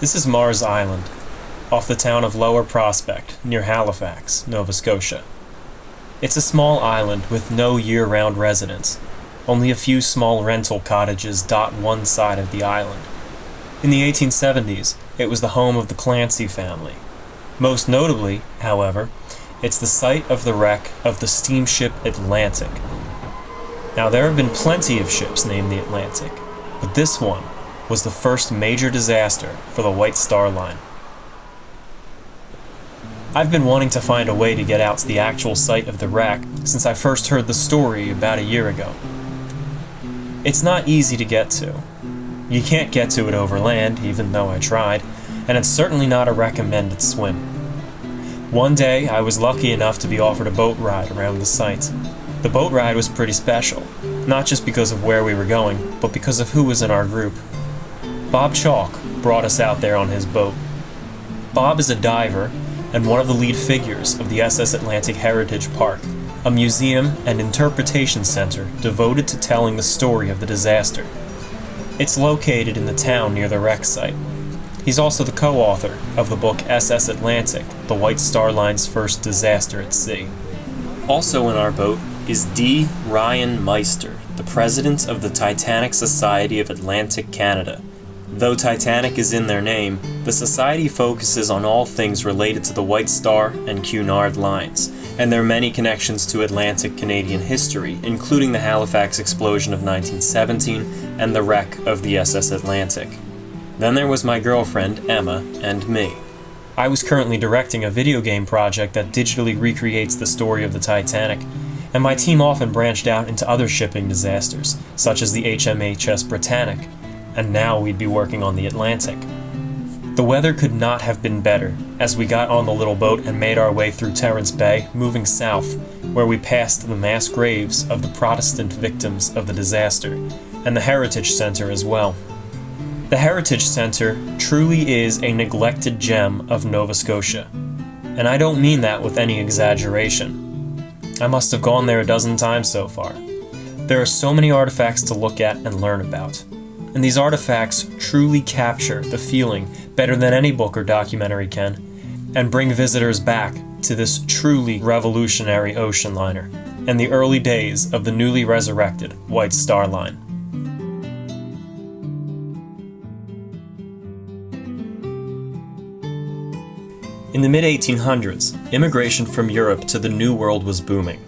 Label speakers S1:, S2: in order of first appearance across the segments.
S1: This is Marr's Island, off the town of Lower Prospect, near Halifax, Nova Scotia. It's a small island with no year round residents. Only a few small rental cottages dot one side of the island. In the 1870s, it was the home of the Clancy family. Most notably, however, it's the site of the wreck of the steamship Atlantic. Now, there have been plenty of ships named the Atlantic, but this one was the first major disaster for the White Star Line. I've been wanting to find a way to get out to the actual site of the wreck since I first heard the story about a year ago. It's not easy to get to. You can't get to it over land, even though I tried, and it's certainly not a recommended swim. One day, I was lucky enough to be offered a boat ride around the site. The boat ride was pretty special, not just because of where we were going, but because of who was in our group. Bob Chaulk brought us out there on his boat. Bob is a diver and one of the lead figures of the SS Atlantic Heritage Park, a museum and interpretation center devoted to telling the story of the disaster. It's located in the town near the wreck site. He's also the co-author of the book SS Atlantic, the White Star Line's first disaster at sea. Also in our boat is D. Ryan Meister, the president of the Titanic Society of Atlantic Canada, Though Titanic is in their name, the Society focuses on all things related to the White Star and Cunard lines, and their many connections to Atlantic Canadian history, including the Halifax explosion of 1917 and the wreck of the SS Atlantic. Then there was my girlfriend, Emma, and me. I was currently directing a video game project that digitally recreates the story of the Titanic, and my team often branched out into other shipping disasters, such as the HMHS Britannic, and now we'd be working on the Atlantic. The weather could not have been better as we got on the little boat and made our way through Terence Bay, moving south, where we passed the mass graves of the Protestant victims of the disaster, and the Heritage Center as well. The Heritage Center truly is a neglected gem of Nova Scotia, and I don't mean that with any exaggeration. I must have gone there a dozen times so far. There are so many artifacts to look at and learn about and these artifacts truly capture the feeling better than any book or documentary can, and bring visitors back to this truly revolutionary ocean liner and the early days of the newly resurrected White Star Line. In the mid 1800s, immigration from Europe to the New World was booming.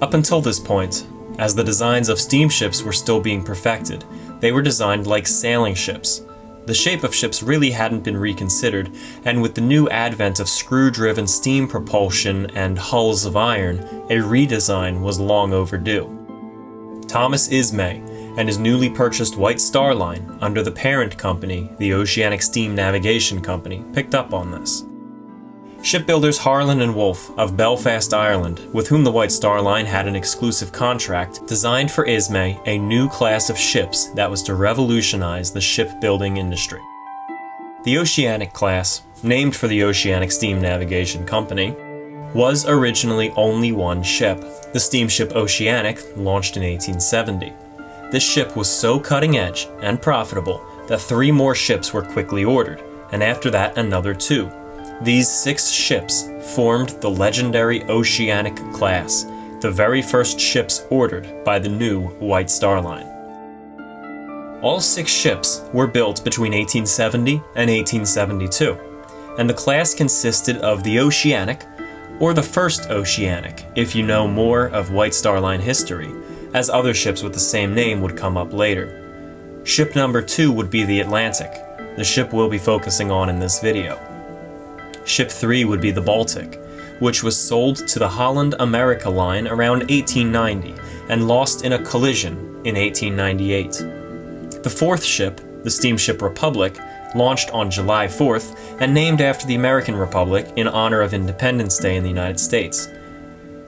S1: Up until this point, as the designs of steamships were still being perfected, they were designed like sailing ships. The shape of ships really hadn't been reconsidered, and with the new advent of screw driven steam propulsion and hulls of iron, a redesign was long overdue. Thomas Ismay and his newly purchased White Star Line, under the parent company, the Oceanic Steam Navigation Company, picked up on this. Shipbuilders Harland and Wolff of Belfast, Ireland, with whom the White Star Line had an exclusive contract, designed for Ismay a new class of ships that was to revolutionize the shipbuilding industry. The Oceanic class, named for the Oceanic Steam Navigation Company, was originally only one ship, the steamship Oceanic, launched in 1870. This ship was so cutting edge and profitable that three more ships were quickly ordered, and after that another two, these six ships formed the legendary Oceanic class, the very first ships ordered by the new White Star Line. All six ships were built between 1870 and 1872, and the class consisted of the Oceanic, or the first Oceanic, if you know more of White Star Line history, as other ships with the same name would come up later. Ship number two would be the Atlantic, the ship we'll be focusing on in this video. Ship 3 would be the Baltic, which was sold to the Holland America line around 1890 and lost in a collision in 1898. The fourth ship, the steamship Republic, launched on July 4th and named after the American Republic in honor of Independence Day in the United States.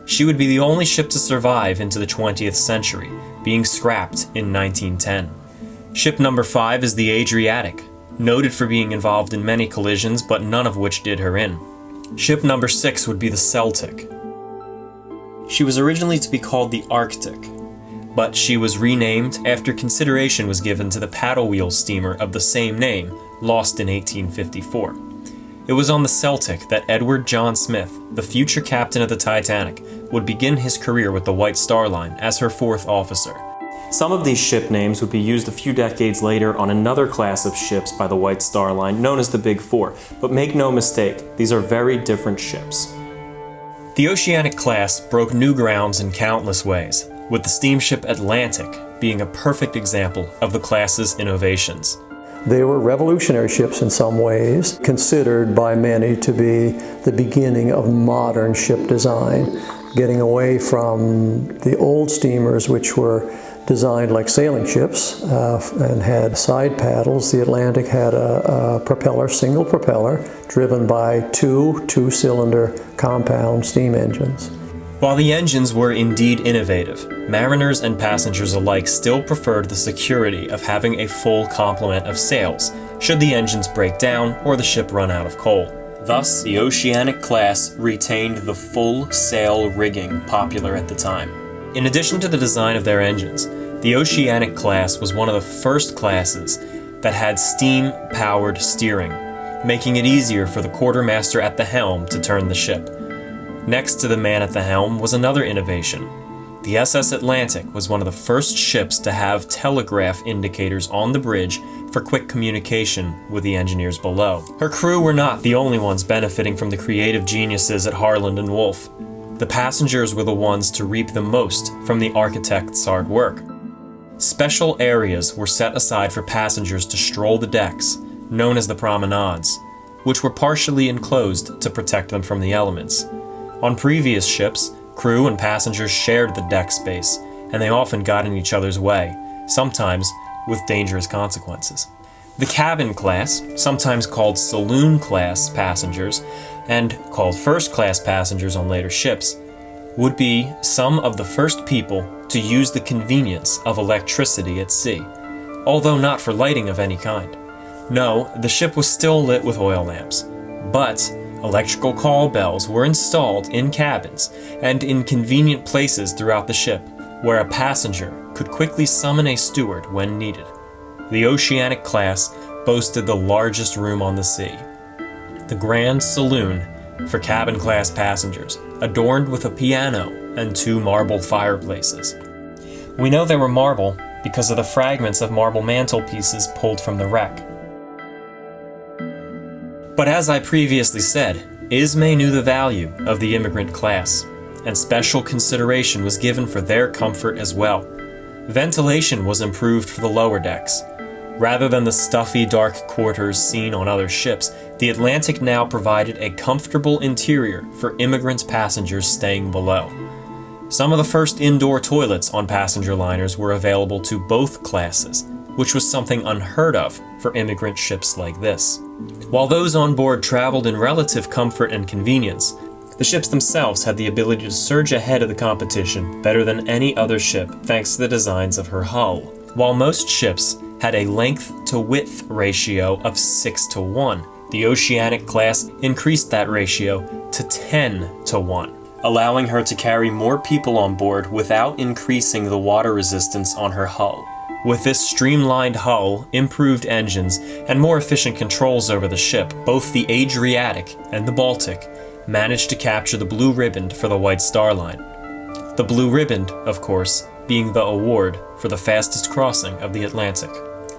S1: She would be the only ship to survive into the 20th century, being scrapped in 1910. Ship number 5 is the Adriatic, noted for being involved in many collisions, but none of which did her in. Ship number 6 would be the Celtic. She was originally to be called the Arctic, but she was renamed after consideration was given to the paddle wheel steamer of the same name, lost in 1854. It was on the Celtic that Edward John Smith, the future captain of the Titanic, would begin his career with the White Star Line as her fourth officer. Some of these ship names would be used a few decades later on another class of ships by the White Star Line, known as the Big Four. But make no mistake, these are very different ships. The Oceanic class broke new grounds in countless ways, with the steamship Atlantic being a perfect example of the class's innovations.
S2: They were revolutionary ships in some ways, considered by many to be the beginning of modern ship design, getting away from the old steamers, which were designed like sailing ships uh, and had side paddles. The Atlantic had a, a propeller, single propeller, driven by two two-cylinder compound steam engines.
S1: While the engines were indeed innovative, mariners and passengers alike still preferred the security of having a full complement of sails, should the engines break down or the ship run out of coal. Thus, the Oceanic class retained the full sail rigging popular at the time. In addition to the design of their engines, the Oceanic class was one of the first classes that had steam-powered steering, making it easier for the quartermaster at the helm to turn the ship. Next to the man at the helm was another innovation. The SS Atlantic was one of the first ships to have telegraph indicators on the bridge for quick communication with the engineers below. Her crew were not the only ones benefiting from the creative geniuses at Harland and Wolff. The passengers were the ones to reap the most from the architect's hard work. Special areas were set aside for passengers to stroll the decks, known as the promenades, which were partially enclosed to protect them from the elements. On previous ships, crew and passengers shared the deck space, and they often got in each other's way, sometimes with dangerous consequences. The cabin class, sometimes called saloon class passengers, and called first class passengers on later ships, would be some of the first people to use the convenience of electricity at sea, although not for lighting of any kind. No, the ship was still lit with oil lamps, but electrical call bells were installed in cabins and in convenient places throughout the ship where a passenger could quickly summon a steward when needed. The Oceanic class boasted the largest room on the sea, the Grand Saloon for cabin class passengers, adorned with a piano and two marble fireplaces. We know they were marble because of the fragments of marble mantelpieces pulled from the wreck. But as I previously said, Ismay knew the value of the immigrant class, and special consideration was given for their comfort as well. Ventilation was improved for the lower decks, Rather than the stuffy, dark quarters seen on other ships, the Atlantic now provided a comfortable interior for immigrant passengers staying below. Some of the first indoor toilets on passenger liners were available to both classes, which was something unheard of for immigrant ships like this. While those on board traveled in relative comfort and convenience, the ships themselves had the ability to surge ahead of the competition better than any other ship thanks to the designs of her hull. While most ships had a length to width ratio of 6 to 1. The Oceanic class increased that ratio to 10 to 1, allowing her to carry more people on board without increasing the water resistance on her hull. With this streamlined hull, improved engines, and more efficient controls over the ship, both the Adriatic and the Baltic managed to capture the blue riband for the White Star Line. The blue riband, of course, being the award for the fastest crossing of the Atlantic.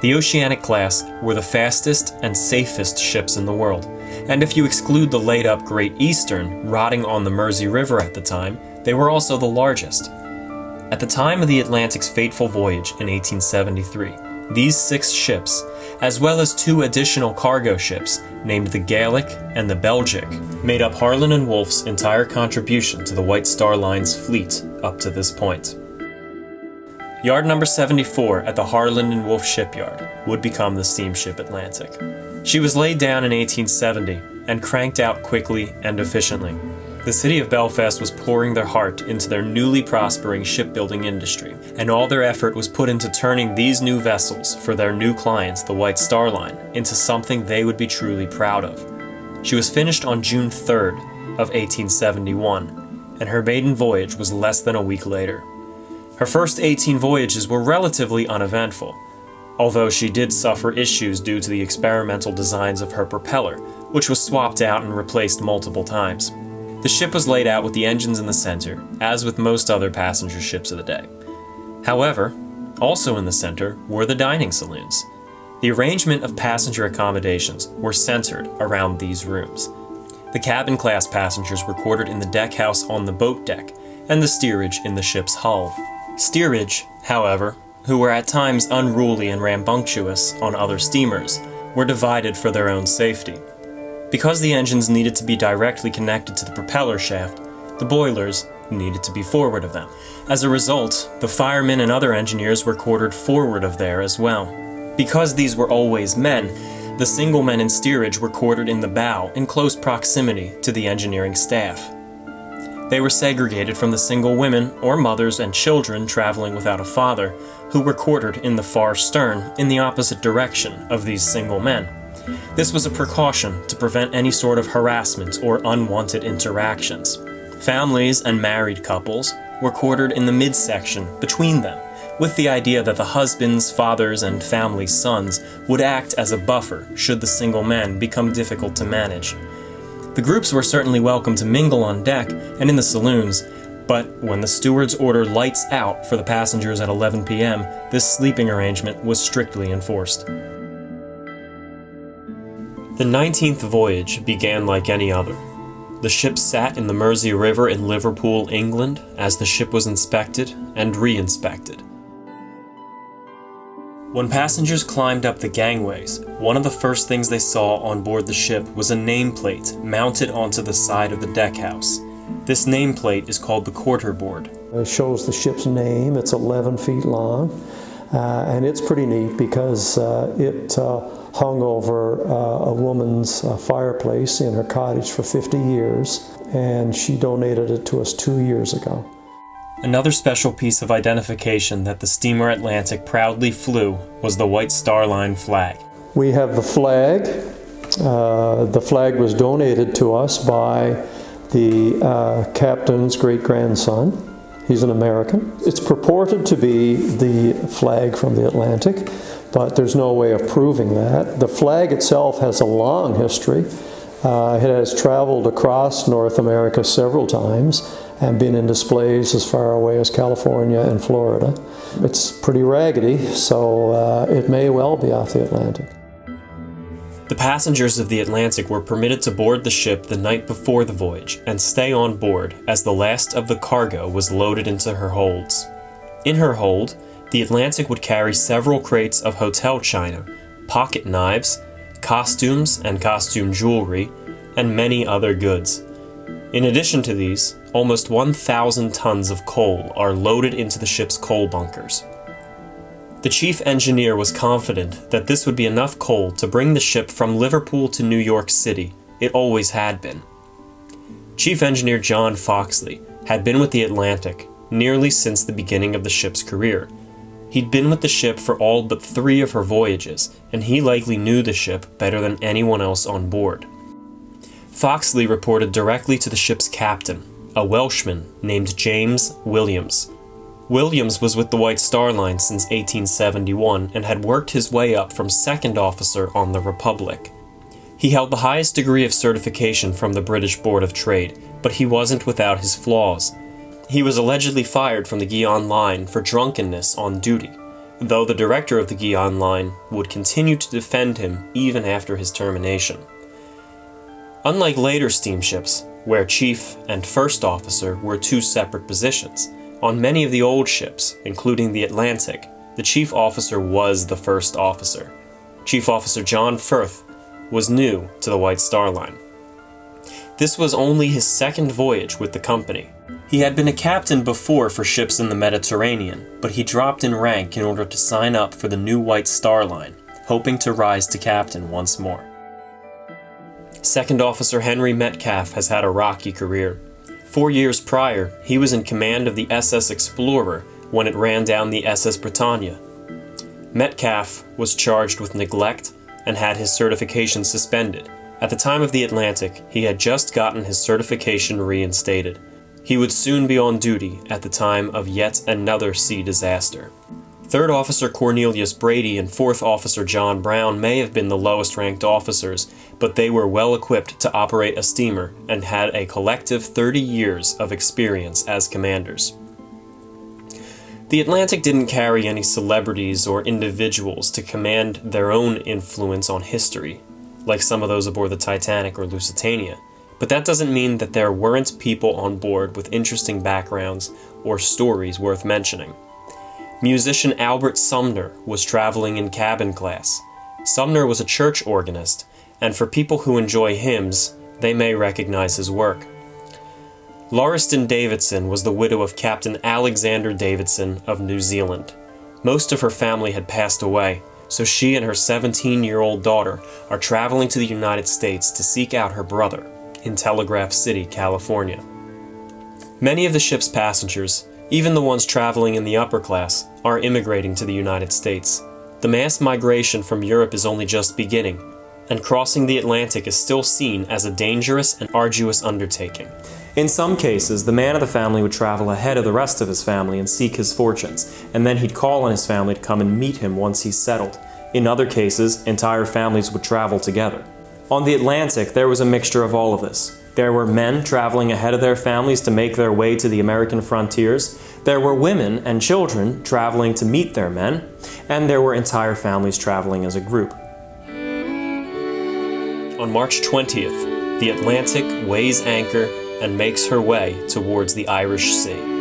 S1: The Oceanic class were the fastest and safest ships in the world, and if you exclude the laid up Great Eastern, rotting on the Mersey River at the time, they were also the largest. At the time of the Atlantic's fateful voyage in 1873, these six ships, as well as two additional cargo ships named the Gaelic and the Belgic, made up Harland and Wolff's entire contribution to the White Star Line's fleet up to this point. Yard number 74 at the Harland and Wolff shipyard would become the steamship Atlantic. She was laid down in 1870 and cranked out quickly and efficiently. The city of Belfast was pouring their heart into their newly prospering shipbuilding industry, and all their effort was put into turning these new vessels for their new clients, the White Star Line, into something they would be truly proud of. She was finished on June 3rd of 1871, and her maiden voyage was less than a week later. Her first 18 voyages were relatively uneventful, although she did suffer issues due to the experimental designs of her propeller, which was swapped out and replaced multiple times. The ship was laid out with the engines in the center, as with most other passenger ships of the day. However, also in the center were the dining saloons. The arrangement of passenger accommodations were centered around these rooms. The cabin class passengers were quartered in the deck house on the boat deck, and the steerage in the ship's hull. Steerage, however, who were at times unruly and rambunctious on other steamers, were divided for their own safety. Because the engines needed to be directly connected to the propeller shaft, the boilers needed to be forward of them. As a result, the firemen and other engineers were quartered forward of there as well. Because these were always men, the single men in steerage were quartered in the bow in close proximity to the engineering staff. They were segregated from the single women or mothers and children traveling without a father, who were quartered in the far stern in the opposite direction of these single men. This was a precaution to prevent any sort of harassment or unwanted interactions. Families and married couples were quartered in the midsection between them, with the idea that the husbands, fathers, and family sons would act as a buffer should the single men become difficult to manage. The groups were certainly welcome to mingle on deck and in the saloons, but when the stewards order lights out for the passengers at 11 p.m., this sleeping arrangement was strictly enforced. The 19th voyage began like any other. The ship sat in the Mersey River in Liverpool, England, as the ship was inspected and re-inspected. When passengers climbed up the gangways, one of the first things they saw on board the ship was a nameplate mounted onto the side of the deckhouse. This nameplate is called the quarter board.
S2: It shows the ship's name. It's 11 feet long, uh, and it's pretty neat because uh, it uh, hung over uh, a woman's uh, fireplace in her cottage for 50 years, and she donated it to us two years ago.
S1: Another special piece of identification that the steamer Atlantic proudly flew was the White Star Line flag.
S2: We have the flag. Uh, the flag was donated to us by the uh, captain's great grandson. He's an American. It's purported to be the flag from the Atlantic but there's no way of proving that. The flag itself has a long history. Uh, it has traveled across North America several times and been in displays as far away as California and Florida. It's pretty raggedy, so uh, it may well be off the Atlantic.
S1: The passengers of the Atlantic were permitted to board the ship the night before the voyage and stay on board as the last of the cargo was loaded into her holds. In her hold, the Atlantic would carry several crates of hotel china, pocket knives, costumes and costume jewelry, and many other goods. In addition to these, almost 1,000 tons of coal are loaded into the ship's coal bunkers. The chief engineer was confident that this would be enough coal to bring the ship from Liverpool to New York City. It always had been. Chief Engineer John Foxley had been with the Atlantic nearly since the beginning of the ship's career He'd been with the ship for all but three of her voyages, and he likely knew the ship better than anyone else on board. Foxley reported directly to the ship's captain, a Welshman named James Williams. Williams was with the White Star Line since 1871 and had worked his way up from second officer on the Republic. He held the highest degree of certification from the British Board of Trade, but he wasn't without his flaws, he was allegedly fired from the Guion Line for drunkenness on duty, though the director of the Guion Line would continue to defend him even after his termination. Unlike later steamships, where chief and first officer were two separate positions, on many of the old ships, including the Atlantic, the chief officer was the first officer. Chief Officer John Firth was new to the White Star Line. This was only his second voyage with the company, he had been a captain before for ships in the Mediterranean, but he dropped in rank in order to sign up for the new White Star Line, hoping to rise to captain once more. Second Officer Henry Metcalf has had a rocky career. Four years prior, he was in command of the SS Explorer when it ran down the SS Britannia. Metcalf was charged with neglect and had his certification suspended. At the time of the Atlantic, he had just gotten his certification reinstated. He would soon be on duty at the time of yet another sea disaster. Third Officer Cornelius Brady and Fourth Officer John Brown may have been the lowest ranked officers, but they were well equipped to operate a steamer and had a collective 30 years of experience as commanders. The Atlantic didn't carry any celebrities or individuals to command their own influence on history, like some of those aboard the Titanic or Lusitania. But that doesn't mean that there weren't people on board with interesting backgrounds or stories worth mentioning. Musician Albert Sumner was traveling in cabin class. Sumner was a church organist, and for people who enjoy hymns, they may recognize his work. Lauriston Davidson was the widow of Captain Alexander Davidson of New Zealand. Most of her family had passed away, so she and her 17 year old daughter are traveling to the United States to seek out her brother in Telegraph City, California. Many of the ship's passengers, even the ones traveling in the upper class, are immigrating to the United States. The mass migration from Europe is only just beginning, and crossing the Atlantic is still seen as a dangerous and arduous undertaking. In some cases, the man of the family would travel ahead of the rest of his family and seek his fortunes, and then he'd call on his family to come and meet him once he's settled. In other cases, entire families would travel together. On the Atlantic, there was a mixture of all of this. There were men traveling ahead of their families to make their way to the American frontiers. There were women and children traveling to meet their men. And there were entire families traveling as a group. On March 20th, the Atlantic weighs anchor and makes her way towards the Irish Sea.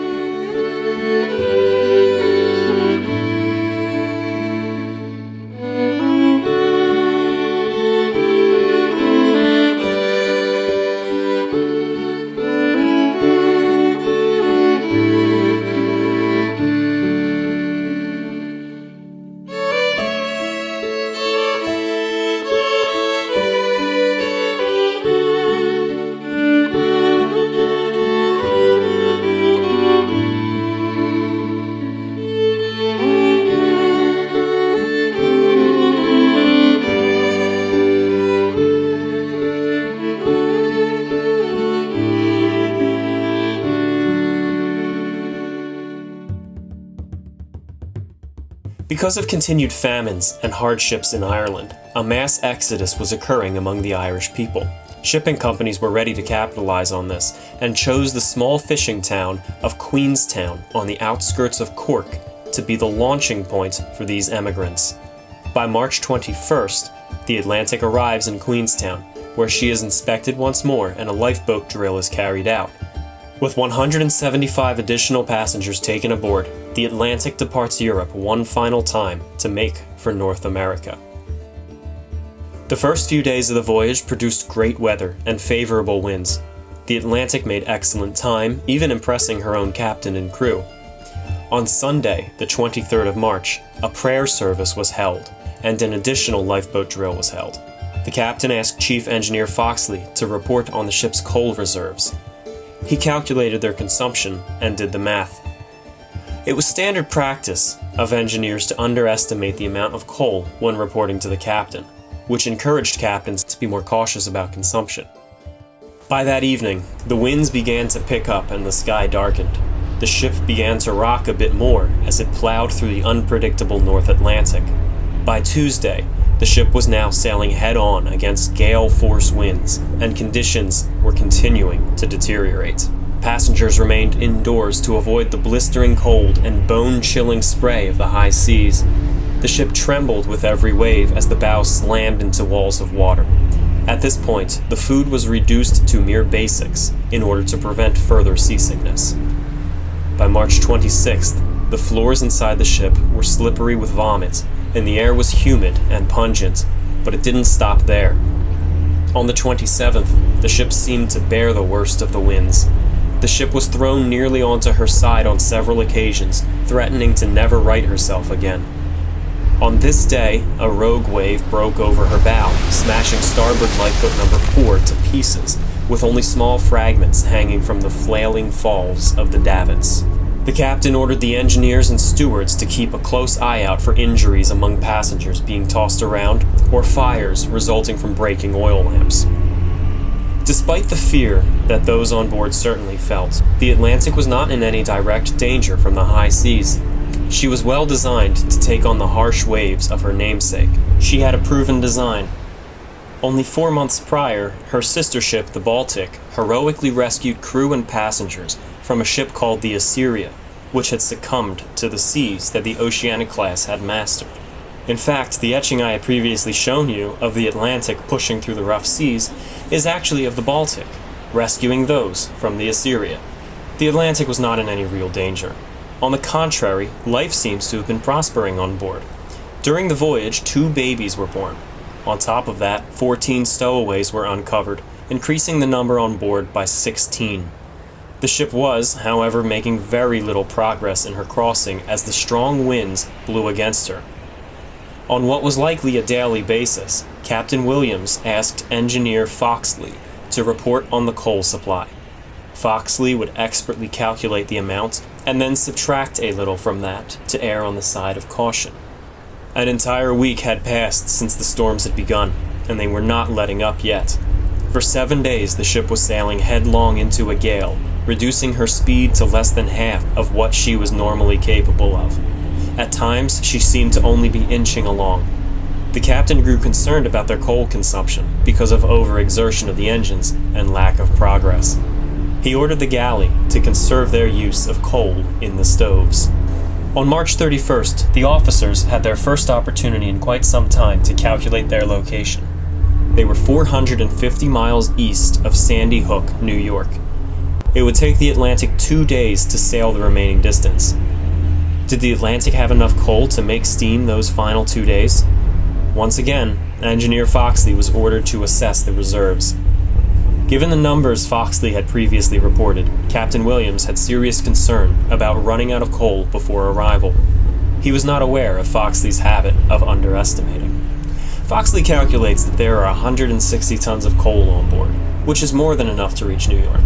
S1: Because of continued famines and hardships in Ireland, a mass exodus was occurring among the Irish people. Shipping companies were ready to capitalize on this and chose the small fishing town of Queenstown on the outskirts of Cork to be the launching point for these emigrants. By March 21st, the Atlantic arrives in Queenstown, where she is inspected once more and a lifeboat drill is carried out. With 175 additional passengers taken aboard, the Atlantic departs Europe one final time to make for North America. The first few days of the voyage produced great weather and favorable winds. The Atlantic made excellent time, even impressing her own captain and crew. On Sunday, the 23rd of March, a prayer service was held, and an additional lifeboat drill was held. The captain asked Chief Engineer Foxley to report on the ship's coal reserves, he calculated their consumption and did the math. It was standard practice of engineers to underestimate the amount of coal when reporting to the captain, which encouraged captains to be more cautious about consumption. By that evening, the winds began to pick up and the sky darkened. The ship began to rock a bit more as it plowed through the unpredictable North Atlantic. By Tuesday, the ship was now sailing head on against gale force winds, and conditions were continuing to deteriorate. Passengers remained indoors to avoid the blistering cold and bone chilling spray of the high seas. The ship trembled with every wave as the bow slammed into walls of water. At this point, the food was reduced to mere basics in order to prevent further seasickness. By March 26th, the floors inside the ship were slippery with vomit and the air was humid and pungent, but it didn't stop there. On the 27th, the ship seemed to bear the worst of the winds. The ship was thrown nearly onto her side on several occasions, threatening to never right herself again. On this day, a rogue wave broke over her bow, smashing starboard lifeboat number 4 to pieces, with only small fragments hanging from the flailing falls of the davits. The captain ordered the engineers and stewards to keep a close eye out for injuries among passengers being tossed around or fires resulting from breaking oil lamps. Despite the fear that those on board certainly felt, the Atlantic was not in any direct danger from the high seas. She was well designed to take on the harsh waves of her namesake. She had a proven design. Only four months prior, her sister ship, the Baltic, heroically rescued crew and passengers from a ship called the Assyria, which had succumbed to the seas that the Oceanic class had mastered. In fact, the etching I had previously shown you of the Atlantic pushing through the rough seas is actually of the Baltic, rescuing those from the Assyria. The Atlantic was not in any real danger. On the contrary, life seems to have been prospering on board. During the voyage, two babies were born. On top of that, 14 stowaways were uncovered, increasing the number on board by 16. The ship was, however, making very little progress in her crossing as the strong winds blew against her. On what was likely a daily basis, Captain Williams asked engineer Foxley to report on the coal supply. Foxley would expertly calculate the amount and then subtract a little from that to err on the side of caution. An entire week had passed since the storms had begun, and they were not letting up yet. For seven days, the ship was sailing headlong into a gale, reducing her speed to less than half of what she was normally capable of. At times, she seemed to only be inching along. The captain grew concerned about their coal consumption because of overexertion of the engines and lack of progress. He ordered the galley to conserve their use of coal in the stoves. On March 31st, the officers had their first opportunity in quite some time to calculate their location. They were 450 miles east of Sandy Hook, New York. It would take the Atlantic two days to sail the remaining distance. Did the Atlantic have enough coal to make steam those final two days? Once again, Engineer Foxley was ordered to assess the reserves. Given the numbers Foxley had previously reported, Captain Williams had serious concern about running out of coal before arrival. He was not aware of Foxley's habit of underestimating. Foxley calculates that there are 160 tons of coal on board, which is more than enough to reach New York.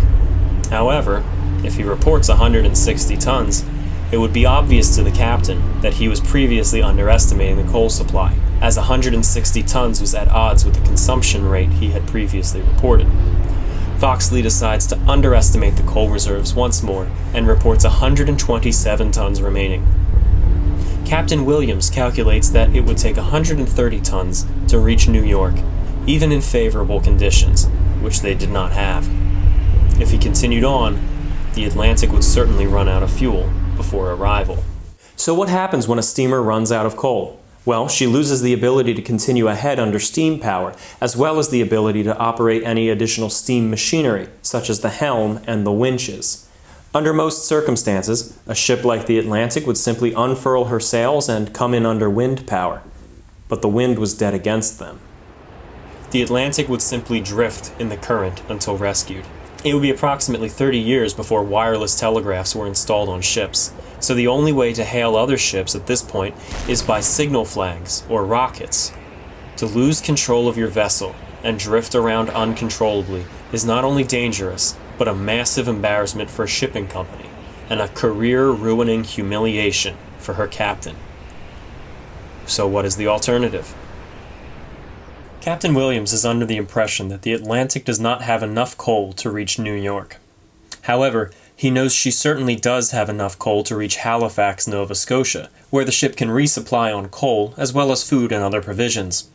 S1: However, if he reports 160 tons, it would be obvious to the captain that he was previously underestimating the coal supply, as 160 tons was at odds with the consumption rate he had previously reported. Foxley decides to underestimate the coal reserves once more and reports 127 tons remaining. Captain Williams calculates that it would take 130 tons to reach New York, even in favorable conditions, which they did not have. If he continued on, the Atlantic would certainly run out of fuel before arrival. So what happens when a steamer runs out of coal? Well, she loses the ability to continue ahead under steam power, as well as the ability to operate any additional steam machinery, such as the helm and the winches. Under most circumstances, a ship like the Atlantic would simply unfurl her sails and come in under wind power. But the wind was dead against them. The Atlantic would simply drift in the current until rescued. It would be approximately 30 years before wireless telegraphs were installed on ships, so the only way to hail other ships at this point is by signal flags or rockets. To lose control of your vessel and drift around uncontrollably is not only dangerous, but a massive embarrassment for a shipping company, and a career ruining humiliation for her captain. So, what is the alternative? Captain Williams is under the impression that the Atlantic does not have enough coal to reach New York. However, he knows she certainly does have enough coal to reach Halifax, Nova Scotia, where the ship can resupply on coal as well as food and other provisions.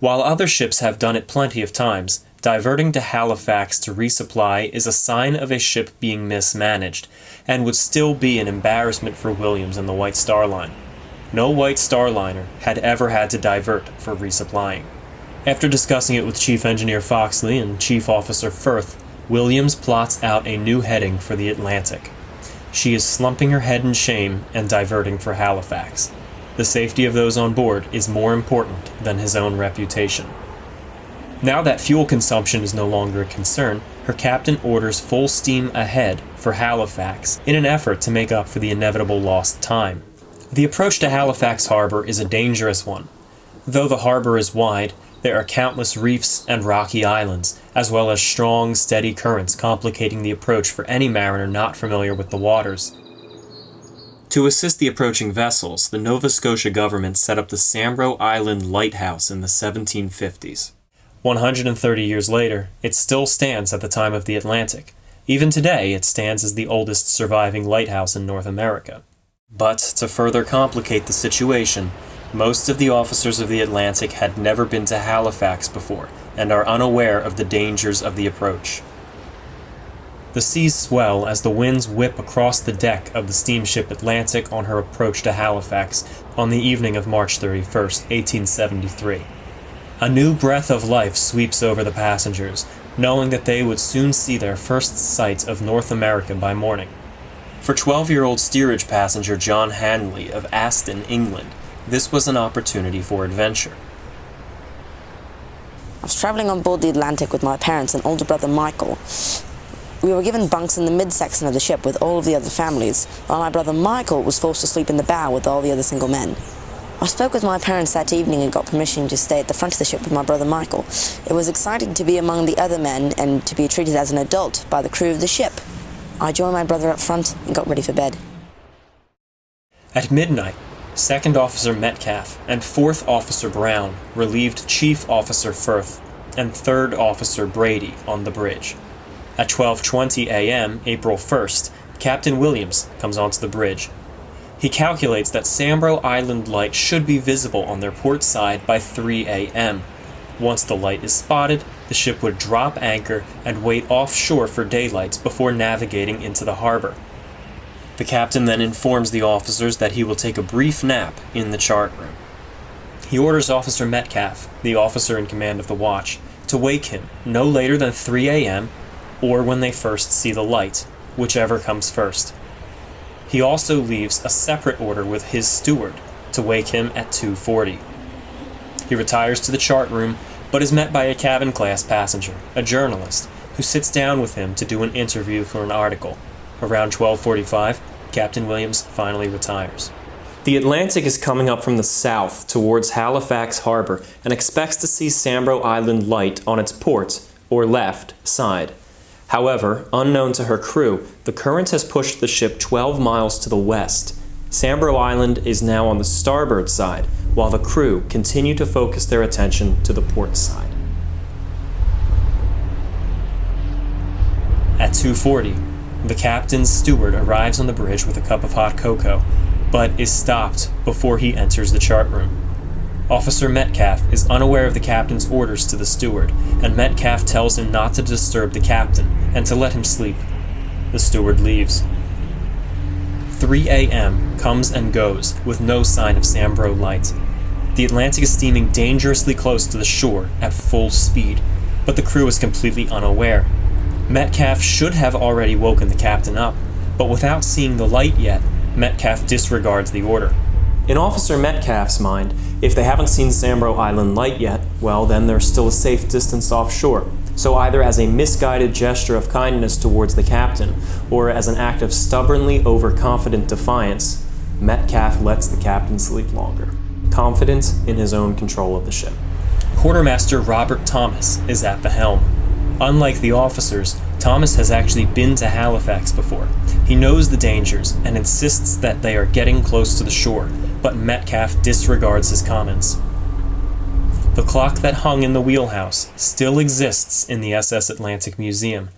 S1: While other ships have done it plenty of times, diverting to Halifax to resupply is a sign of a ship being mismanaged, and would still be an embarrassment for Williams and the White Star Line. No White Star Liner had ever had to divert for resupplying. After discussing it with Chief Engineer Foxley and Chief Officer Firth, Williams plots out a new heading for the Atlantic. She is slumping her head in shame and diverting for Halifax. The safety of those on board is more important than his own reputation. Now that fuel consumption is no longer a concern, her captain orders full steam ahead for Halifax in an effort to make up for the inevitable lost time. The approach to Halifax harbor is a dangerous one. Though the harbor is wide, there are countless reefs and rocky islands, as well as strong, steady currents complicating the approach for any mariner not familiar with the waters. To assist the approaching vessels, the Nova Scotia government set up the Sambro Island Lighthouse in the 1750s. 130 years later, it still stands at the time of the Atlantic. Even today, it stands as the oldest surviving lighthouse in North America. But to further complicate the situation, most of the officers of the Atlantic had never been to Halifax before and are unaware of the dangers of the approach. The seas swell as the winds whip across the deck of the steamship Atlantic on her approach to Halifax on the evening of March 31, 1873. A new breath of life sweeps over the passengers, knowing that they would soon see their first sight of North America by morning. For 12 year old steerage passenger John Hanley of Aston, England, this was an opportunity for adventure.
S3: I was travelling on board the Atlantic with my parents and older brother Michael. We were given bunks in the midsection of the ship with all of the other families, while my brother Michael was forced to sleep in the bow with all the other single men. I spoke with my parents that evening and got permission to stay at the front of the ship with my brother Michael. It was exciting to be among the other men and to be treated as an adult by the crew of the ship. I joined my brother up front and got ready for bed.
S1: At midnight, Second Officer Metcalf and Fourth Officer Brown relieved Chief Officer Firth and Third Officer Brady on the bridge. At 12:20 a.m., April 1st, Captain Williams comes onto the bridge. He calculates that Sambro Island light should be visible on their port side by 3 a.m. Once the light is spotted, the ship would drop anchor and wait offshore for daylight before navigating into the harbor. The captain then informs the officers that he will take a brief nap in the chart room. He orders Officer Metcalf, the officer in command of the watch, to wake him no later than 3 a.m. or when they first see the light, whichever comes first. He also leaves a separate order with his steward to wake him at 2:40. He retires to the chart room but is met by a cabin class passenger, a journalist, who sits down with him to do an interview for an article. Around 12:45, Captain Williams finally retires. The Atlantic is coming up from the south towards Halifax Harbor and expects to see Sambro Island light on its port or left side. However, unknown to her crew, the current has pushed the ship 12 miles to the west. Sambro Island is now on the starboard side, while the crew continue to focus their attention to the port side. At 2:40, the captain's steward arrives on the bridge with a cup of hot cocoa, but is stopped before he enters the chart room. Officer Metcalf is unaware of the captain's orders to the steward, and Metcalf tells him not to disturb the captain and to let him sleep. The steward leaves. 3 a.m. comes and goes with no sign of Sambro light. The Atlantic is steaming dangerously close to the shore at full speed, but the crew is completely unaware. Metcalf should have already woken the captain up, but without seeing the light yet, Metcalf disregards the order. In Officer Metcalf's mind, if they haven't seen Sambro Island light yet, well, then they're still a safe distance offshore. So, either as a misguided gesture of kindness towards the captain, or as an act of stubbornly overconfident defiance, Metcalf lets the captain sleep longer, confident in his own control of the ship. Quartermaster Robert Thomas is at the helm. Unlike the officers, Thomas has actually been to Halifax before. He knows the dangers and insists that they are getting close to the shore, but Metcalf disregards his comments. The clock that hung in the wheelhouse still exists in the SS Atlantic Museum.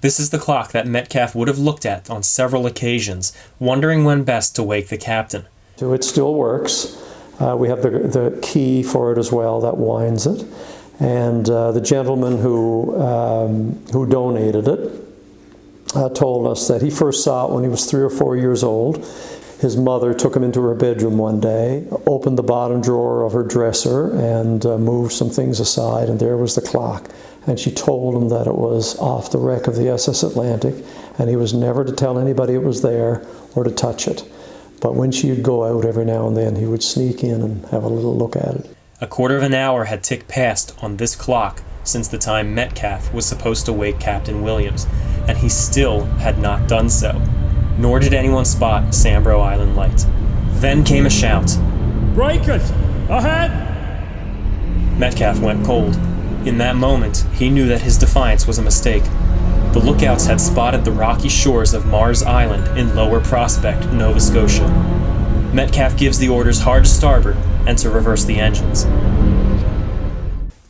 S1: This is the clock that Metcalf would have looked at on several occasions, wondering when best to wake the captain.
S2: So it still works. Uh, we have the, the key for it as well that winds it. And uh, the gentleman who, um, who donated it uh, told us that he first saw it when he was three or four years old. His mother took him into her bedroom one day, opened the bottom drawer of her dresser, and uh, moved some things aside, and there was the clock. And she told him that it was off the wreck of the SS Atlantic, and he was never to tell anybody it was there or to touch it. But when she would go out every now and then, he would sneak in and have a little look at it.
S1: A quarter of an hour had ticked past on this clock since the time Metcalf was supposed to wake Captain Williams, and he still had not done so. Nor did anyone spot Sambro Island light. Then came a shout.
S4: Breakers! Ahead!
S1: Metcalf went cold. In that moment, he knew that his defiance was a mistake. The lookouts had spotted the rocky shores of Marr's Island in Lower Prospect, Nova Scotia. Metcalf gives the orders hard to starboard and to reverse the engines.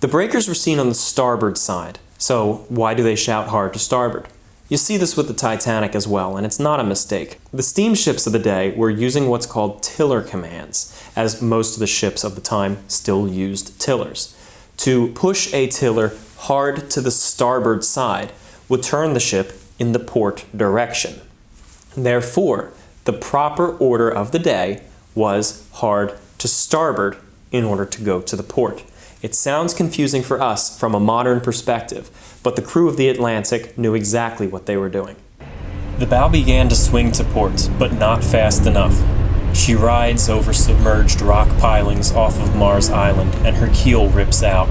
S1: The breakers were seen on the starboard side, so why do they shout hard to starboard? You see this with the Titanic as well, and it's not a mistake. The steamships of the day were using what's called tiller commands, as most of the ships of the time still used tillers. To push a tiller hard to the starboard side would turn the ship in the port direction. Therefore, the proper order of the day was hard to starboard in order to go to the port. It sounds confusing for us from a modern perspective, but the crew of the Atlantic knew exactly what they were doing. The bow began to swing to port, but not fast enough. She rides over submerged rock pilings off of Marr's Island, and her keel rips out.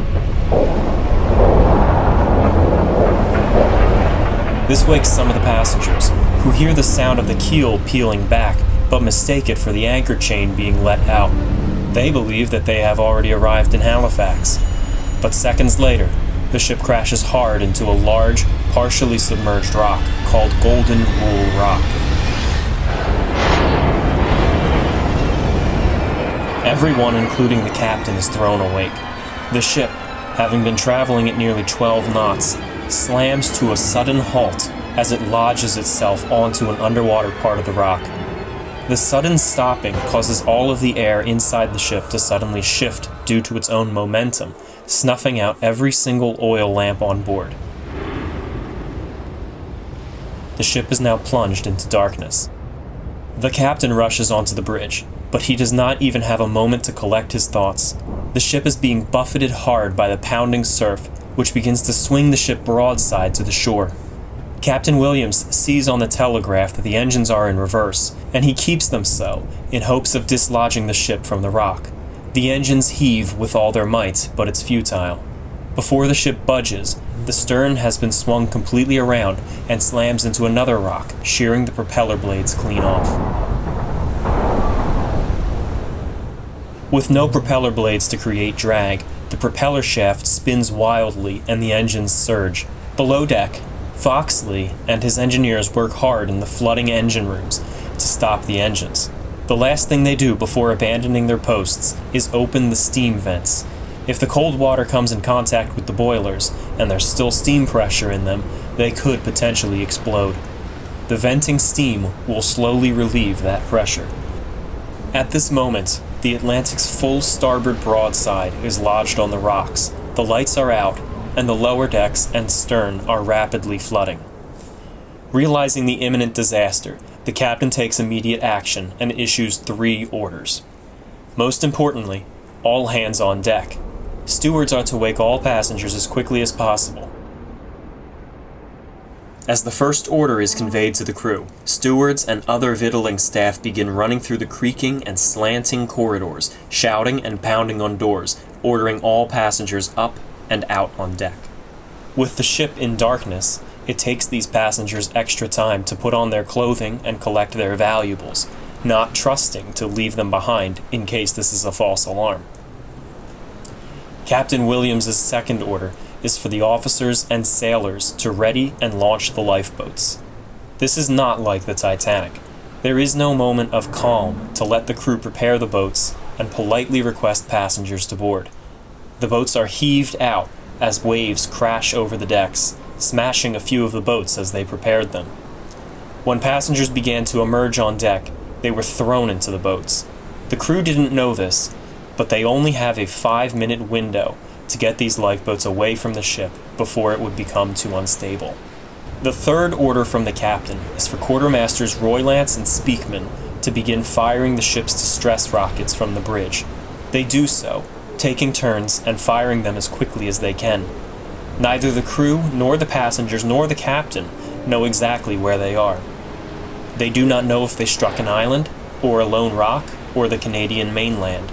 S1: This wakes some of the passengers, who hear the sound of the keel peeling back, but mistake it for the anchor chain being let out. They believe that they have already arrived in Halifax. But seconds later, the ship crashes hard into a large, partially submerged rock called Golden Rule Rock. Everyone, including the captain, is thrown awake. The ship, having been traveling at nearly 12 knots, slams to a sudden halt as it lodges itself onto an underwater part of the rock. The sudden stopping causes all of the air inside the ship to suddenly shift due to its own momentum, snuffing out every single oil lamp on board. The ship is now plunged into darkness. The captain rushes onto the bridge, but he does not even have a moment to collect his thoughts. The ship is being buffeted hard by the pounding surf, which begins to swing the ship broadside to the shore. Captain Williams sees on the telegraph that the engines are in reverse, and he keeps them so, in hopes of dislodging the ship from the rock. The engines heave with all their might, but it's futile. Before the ship budges, the stern has been swung completely around and slams into another rock, shearing the propeller blades clean off. With no propeller blades to create drag, the propeller shaft spins wildly and the engines surge. Below deck, Foxley and his engineers work hard in the flooding engine rooms to stop the engines. The last thing they do before abandoning their posts is open the steam vents. If the cold water comes in contact with the boilers and there's still steam pressure in them, they could potentially explode. The venting steam will slowly relieve that pressure. At this moment, the Atlantic's full starboard broadside is lodged on the rocks. The lights are out, and the lower decks and stern are rapidly flooding. Realizing the imminent disaster, the captain takes immediate action and issues three orders. Most importantly, all hands on deck. Stewards are to wake all passengers as quickly as possible. As the first order is conveyed to the crew, stewards and other victualling staff begin running through the creaking and slanting corridors, shouting and pounding on doors, ordering all passengers up and out on deck. With the ship in darkness, it takes these passengers extra time to put on their clothing and collect their valuables, not trusting to leave them behind in case this is a false alarm. Captain Williams's second order is for the officers and sailors to ready and launch the lifeboats. This is not like the Titanic. There is no moment of calm to let the crew prepare the boats and politely request passengers to board. The boats are heaved out as waves crash over the decks, smashing a few of the boats as they prepared them. When passengers began to emerge on deck, they were thrown into the boats. The crew didn't know this, but they only have a five minute window to get these lifeboats away from the ship before it would become too unstable. The third order from the captain is for quartermasters Roylance and Speakman to begin firing the ship's distress rockets from the bridge. They do so, taking turns and firing them as quickly as they can. Neither the crew, nor the passengers, nor the captain know exactly where they are. They do not know if they struck an island, or a lone rock, or the Canadian mainland.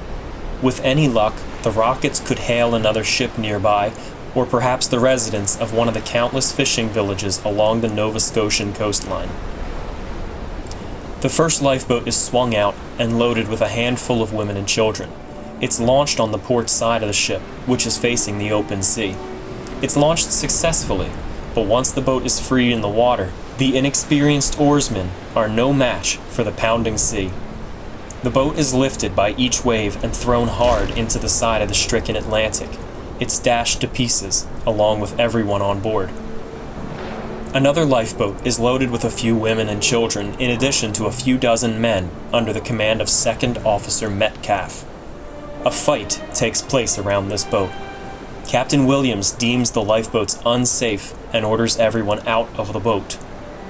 S1: With any luck, the rockets could hail another ship nearby, or perhaps the residents of one of the countless fishing villages along the Nova Scotian coastline. The first lifeboat is swung out and loaded with a handful of women and children. It's launched on the port side of the ship, which is facing the open sea. It's launched successfully, but once the boat is free in the water, the inexperienced oarsmen are no match for the pounding sea. The boat is lifted by each wave and thrown hard into the side of the stricken Atlantic. It's dashed to pieces, along with everyone on board. Another lifeboat is loaded with a few women and children, in addition to a few dozen men, under the command of Second Officer Metcalf. A fight takes place around this boat. Captain Williams deems the lifeboats unsafe and orders everyone out of the boat.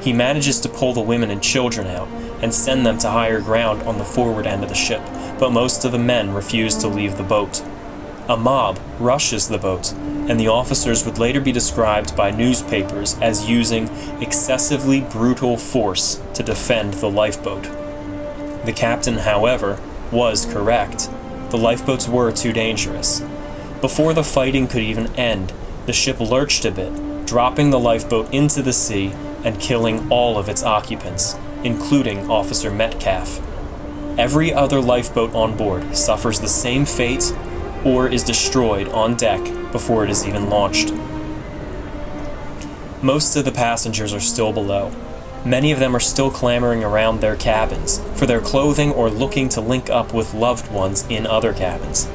S1: He manages to pull the women and children out and send them to higher ground on the forward end of the ship, but most of the men refuse to leave the boat. A mob rushes the boat, and the officers would later be described by newspapers as using excessively brutal force to defend the lifeboat. The captain, however, was correct. The lifeboats were too dangerous. Before the fighting could even end, the ship lurched a bit, dropping the lifeboat into the sea and killing all of its occupants, including Officer Metcalf. Every other lifeboat on board suffers the same fate or is destroyed on deck before it is even launched. Most of the passengers are still below. Many of them are still clamoring around their cabins for their clothing or looking to link up with loved ones in other cabins.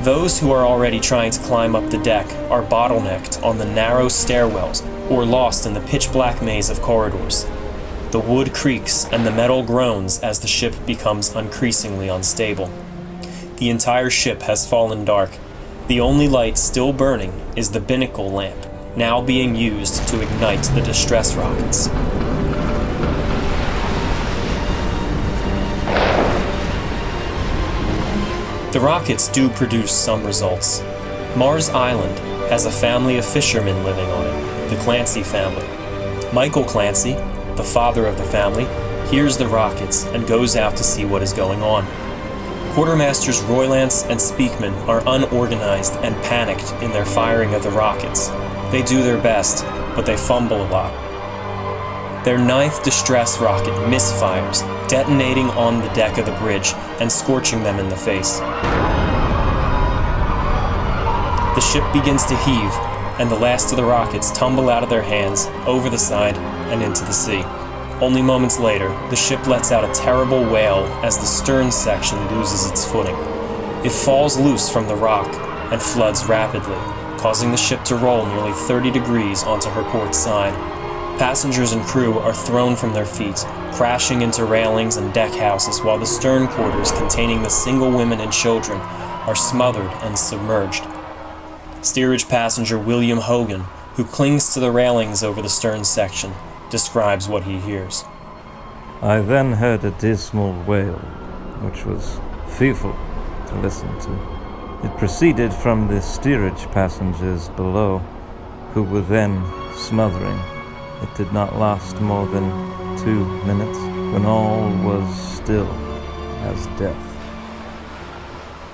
S1: Those who are already trying to climb up the deck are bottlenecked on the narrow stairwells or lost in the pitch black maze of corridors. The wood creaks and the metal groans as the ship becomes increasingly unstable. The entire ship has fallen dark. The only light still burning is the binnacle lamp, now being used to ignite the distress rockets. The rockets do produce some results. Marr's Island has a family of fishermen living on it, the Clancy family. Michael Clancy, the father of the family, hears the rockets and goes out to see what is going on. Quartermasters Roylance and Speakman are unorganized and panicked in their firing of the rockets. They do their best, but they fumble a lot. Their ninth distress rocket misfires, detonating on the deck of the bridge and scorching them in the face. The ship begins to heave, and the last of the rockets tumble out of their hands, over the side, and into the sea. Only moments later, the ship lets out a terrible wail as the stern section loses its footing. It falls loose from the rock and floods rapidly, causing the ship to roll nearly 30 degrees onto her port side. Passengers and crew are thrown from their feet, crashing into railings and deck houses, while the stern quarters containing the single women and children are smothered and submerged. Steerage passenger William Hogan, who clings to the railings over the stern section, describes what he hears.
S5: I then heard a dismal wail, which was fearful to listen to. It proceeded from the steerage passengers below, who were then smothering. It did not last more than two minutes, when all was still as death.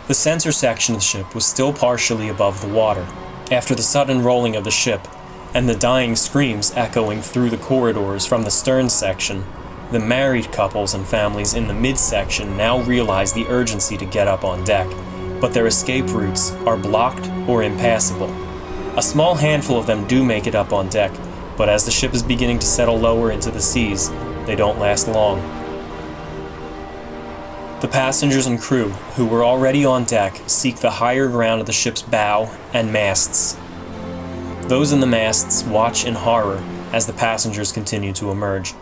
S1: The sensor section of the ship was still partially above the water. After the sudden rolling of the ship, and the dying screams echoing through the corridors from the stern section, the married couples and families in the midsection now realize the urgency to get up on deck, but their escape routes are blocked or impassable. A small handful of them do make it up on deck, but as the ship is beginning to settle lower into the seas, they don't last long. The passengers and crew, who were already on deck, seek the higher ground of the ship's bow and masts. Those in the masts watch in horror as the passengers continue to emerge.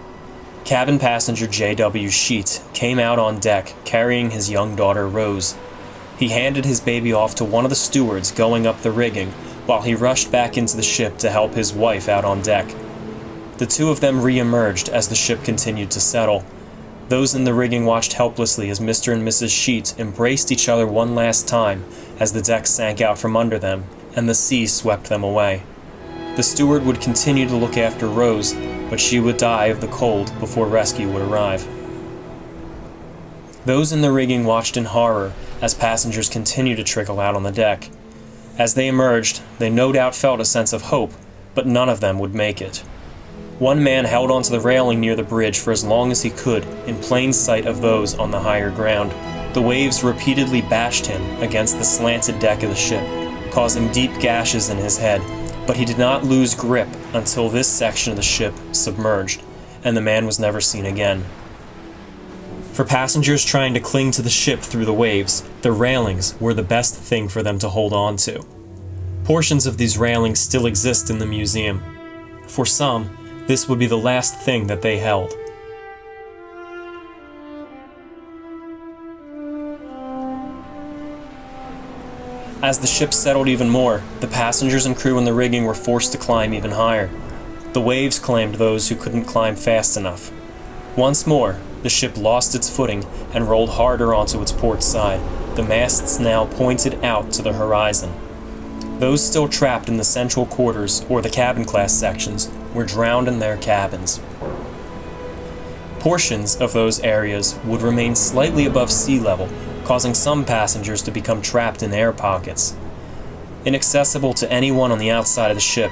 S1: Cabin passenger J.W. Sheet came out on deck carrying his young daughter Rose. He handed his baby off to one of the stewards going up the rigging while he rushed back into the ship to help his wife out on deck. The two of them re emerged as the ship continued to settle. Those in the rigging watched helplessly as Mr. and Mrs. Sheet embraced each other one last time as the deck sank out from under them and the sea swept them away. The steward would continue to look after Rose, but she would die of the cold before rescue would arrive. Those in the rigging watched in horror as passengers continued to trickle out on the deck. As they emerged, they no doubt felt a sense of hope, but none of them would make it. One man held onto the railing near the bridge for as long as he could, in plain sight of those on the higher ground. The waves repeatedly bashed him against the slanted deck of the ship, causing deep gashes in his head, but he did not lose grip until this section of the ship submerged, and the man was never seen again. For passengers trying to cling to the ship through the waves, the railings were the best thing for them to hold on to. Portions of these railings still exist in the museum. For some, This would be the last thing that they held. As the ship settled even more, the passengers and crew in the rigging were forced to climb even higher. The waves claimed those who couldn't climb fast enough. Once more, the ship lost its footing and rolled harder onto its port side, the masts now pointed out to the horizon. Those still trapped in the central quarters or the cabin class sections were drowned in their cabins. Portions of those areas would remain slightly above sea level, causing some passengers to become trapped in air pockets. Inaccessible to anyone on the outside of the ship,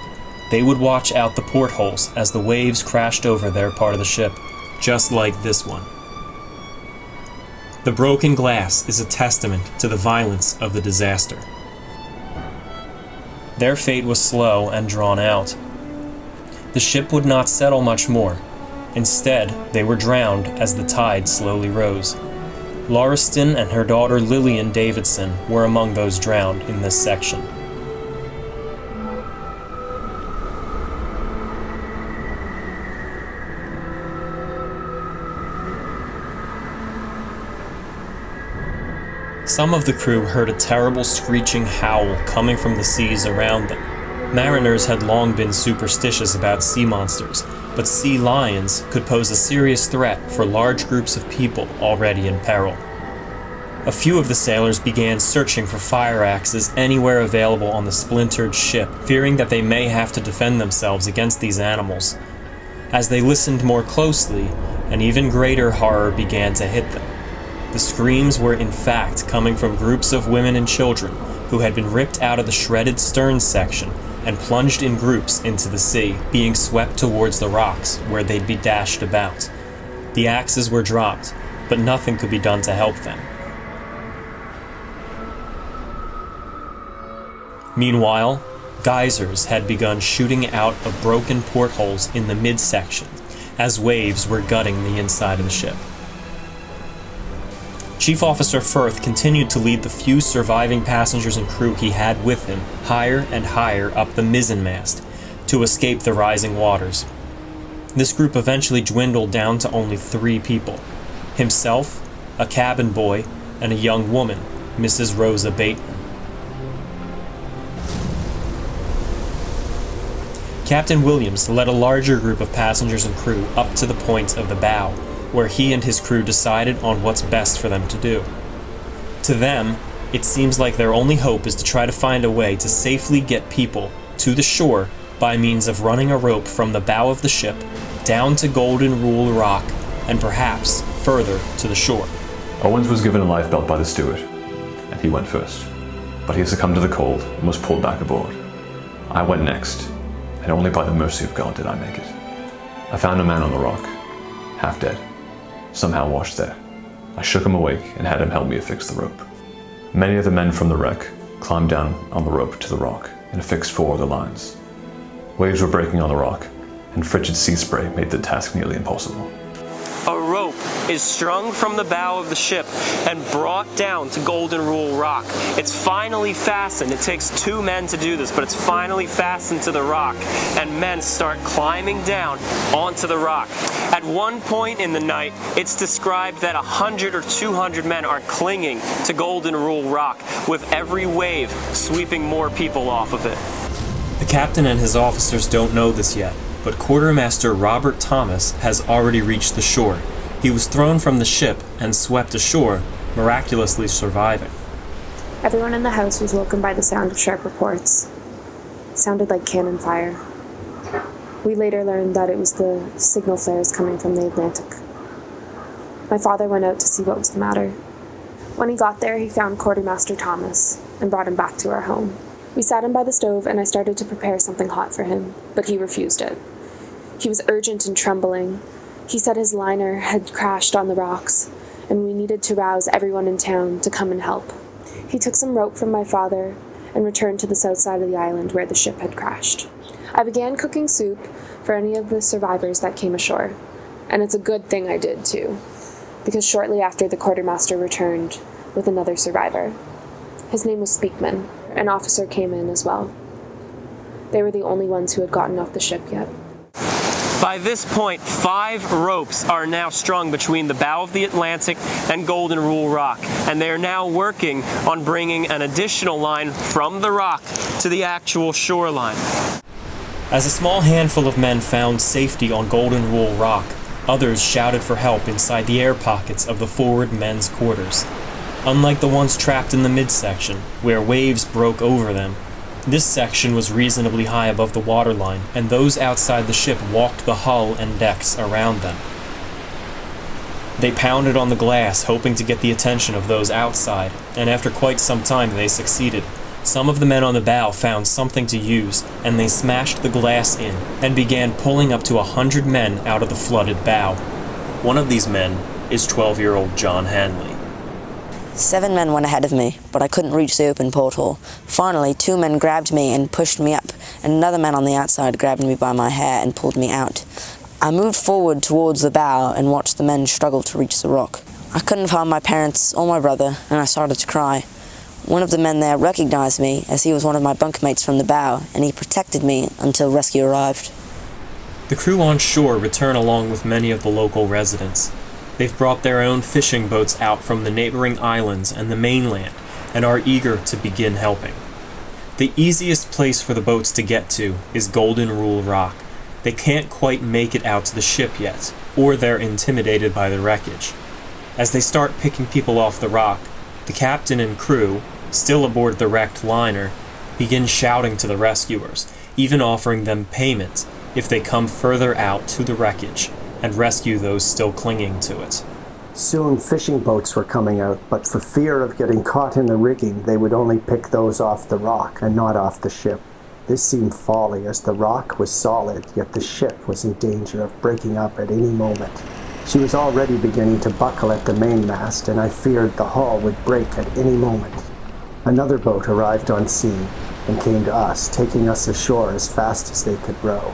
S1: they would watch out the portholes as the waves crashed over their part of the ship, just like this one. The broken glass is a testament to the violence of the disaster. Their fate was slow and drawn out. The ship would not settle much more. Instead, they were drowned as the tide slowly rose. Lauriston and her daughter Lillian Davidson were among those drowned in this section. Some of the crew heard a terrible screeching howl coming from the seas around them. Mariners had long been superstitious about sea monsters, but sea lions could pose a serious threat for large groups of people already in peril. A few of the sailors began searching for fire axes anywhere available on the splintered ship, fearing that they may have to defend themselves against these animals. As they listened more closely, an even greater horror began to hit them. The screams were in fact coming from groups of women and children who had been ripped out of the shredded stern section and plunged in groups into the sea, being swept towards the rocks where they'd be dashed about. The axes were dropped, but nothing could be done to help them. Meanwhile, geysers had begun shooting out of broken portholes in the midsection as waves were gutting the inside of the ship. Chief Officer Firth continued to lead the few surviving passengers and crew he had with him higher and higher up the mizzenmast to escape the rising waters. This group eventually dwindled down to only three people himself, a cabin boy, and a young woman, Mrs. Rosa Bateman. Captain Williams led a larger group of passengers and crew up to the point of the bow, where he and his crew decided on what's best for them to do. To them, it seems like their only hope is to try to find a way to safely get people to the shore by means of running a rope from the bow of the ship down to Golden Rule Rock and perhaps further to the shore.
S6: Owens was given a lifebelt by the steward, and he went first. But he succumbed to the cold and was pulled back aboard. I went next, and only by the mercy of God did I make it. I found a man on the rock, half dead, somehow washed there. I shook him awake and had him help me affix the rope. Many of the men from the wreck climbed down on the rope to the rock and affixed four of the lines. Waves were breaking on the rock, and frigid sea spray made the task nearly impossible.
S1: Is strung from the bow of the ship and brought down to Golden Rule Rock. It's finally fastened. It takes two men to do this, but it's finally fastened to the rock, and men start climbing down onto the rock. At one point in the night, it's described that 100 or 200 men are clinging to Golden Rule Rock, with every wave sweeping more people off of it. The captain and his officers don't know this yet, but Quartermaster Robert Thomas has already reached the shore. He was thrown from the ship and swept ashore, miraculously surviving.
S7: Everyone in the house was woken by the sound of sharp reports. It sounded like cannon fire. We later learned that it was the signal flares coming from the Atlantic. My father went out to see what was the matter. When he got there, he found Quartermaster Thomas and brought him back to our home. We sat him by the stove and I started to prepare something hot for him, but he refused it. He was urgent and trembling. He said his liner had crashed on the rocks, and we needed to rouse everyone in town to come and help. He took some rope from my father and returned to the south side of the island where the ship had crashed. I began cooking soup for any of the survivors that came ashore, and it's a good thing I did too, because shortly after the quartermaster returned with another survivor. His name was Speakman. An officer came in as well. They were the only ones who had gotten off the ship yet.
S1: By this point, five ropes are now strung between the bow of the Atlantic and Golden Rule Rock, and they are now working on bringing an additional line from the rock to the actual shoreline. As a small handful of men found safety on Golden Rule Rock, others shouted for help inside the air pockets of the forward men's quarters. Unlike the ones trapped in the midsection, where waves broke over them, this section was reasonably high above the waterline, and those outside the ship walked the hull and decks around them. They pounded on the glass, hoping to get the attention of those outside, and after quite some time they succeeded. Some of the men on the bow found something to use, and they smashed the glass in and began pulling up to a hundred men out of the flooded bow. One of these men is 12 year old John Hanley.
S3: Seven men went ahead of me, but I couldn't reach the open porthole. Finally, two men grabbed me and pushed me up, and another man on the outside grabbed me by my hair and pulled me out. I moved forward towards the bow and watched the men struggle to reach the rock. I couldn't find my parents or my brother, and I started to cry. One of the men there recognized me as he was one of my bunkmates from the bow, and he protected me until rescue arrived.
S1: The crew on shore return along with many of the local residents. They've brought their own fishing boats out from the neighboring islands and the mainland and are eager to begin helping. The easiest place for the boats to get to is Golden Rule Rock. They can't quite make it out to the ship yet, or they're intimidated by the wreckage. As they start picking people off the rock, the captain and crew, still aboard the wrecked liner, begin shouting to the rescuers, even offering them payment if they come further out to the wreckage and rescue those still clinging to it.
S2: Soon fishing boats were coming out, but for fear of getting caught in the rigging, they would only pick those off the rock and not off the ship. This seemed folly, as the rock was solid, yet the ship was in danger of breaking up at any moment. She was already beginning to buckle at the mainmast, and I feared the hull would break at any moment. Another boat arrived on scene and came to us, taking us ashore as fast as they could row.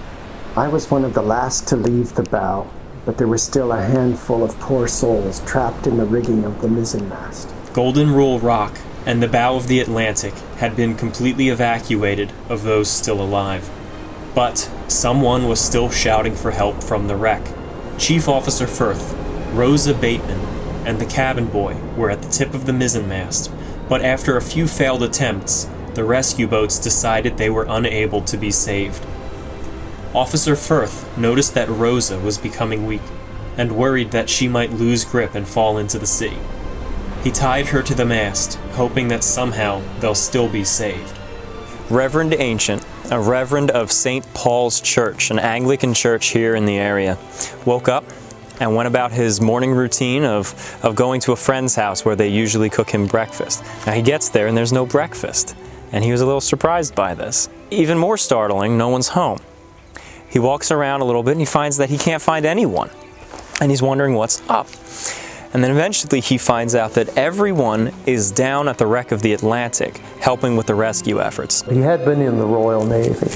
S2: I was one of the last to leave the bow, but there were still a handful of poor souls trapped in the rigging of the mizzenmast.
S1: Golden Rule Rock and the bow of the Atlantic had been completely evacuated of those still alive. But someone was still shouting for help from the wreck. Chief Officer Firth, Rosa Bateman, and the cabin boy were at the tip of the mizzenmast, but after a few failed attempts, the rescue boats decided they were unable to be saved. Officer Firth noticed that Rosa was becoming weak and worried that she might lose grip and fall into the sea. He tied her to the mast, hoping that somehow they'll still be saved. Reverend Ancient, a reverend of St. Paul's Church, an Anglican church here in the area, woke up and went about his morning routine of, of going to a friend's house where they usually cook him breakfast. Now he gets there and there's no breakfast, and he was a little surprised by this. Even more startling, no one's home. He walks around a little bit and he finds that he can't find anyone. And he's wondering what's up. And then eventually he finds out that everyone is down at the wreck of the Atlantic helping with the rescue efforts.
S2: He had been in the Royal Navy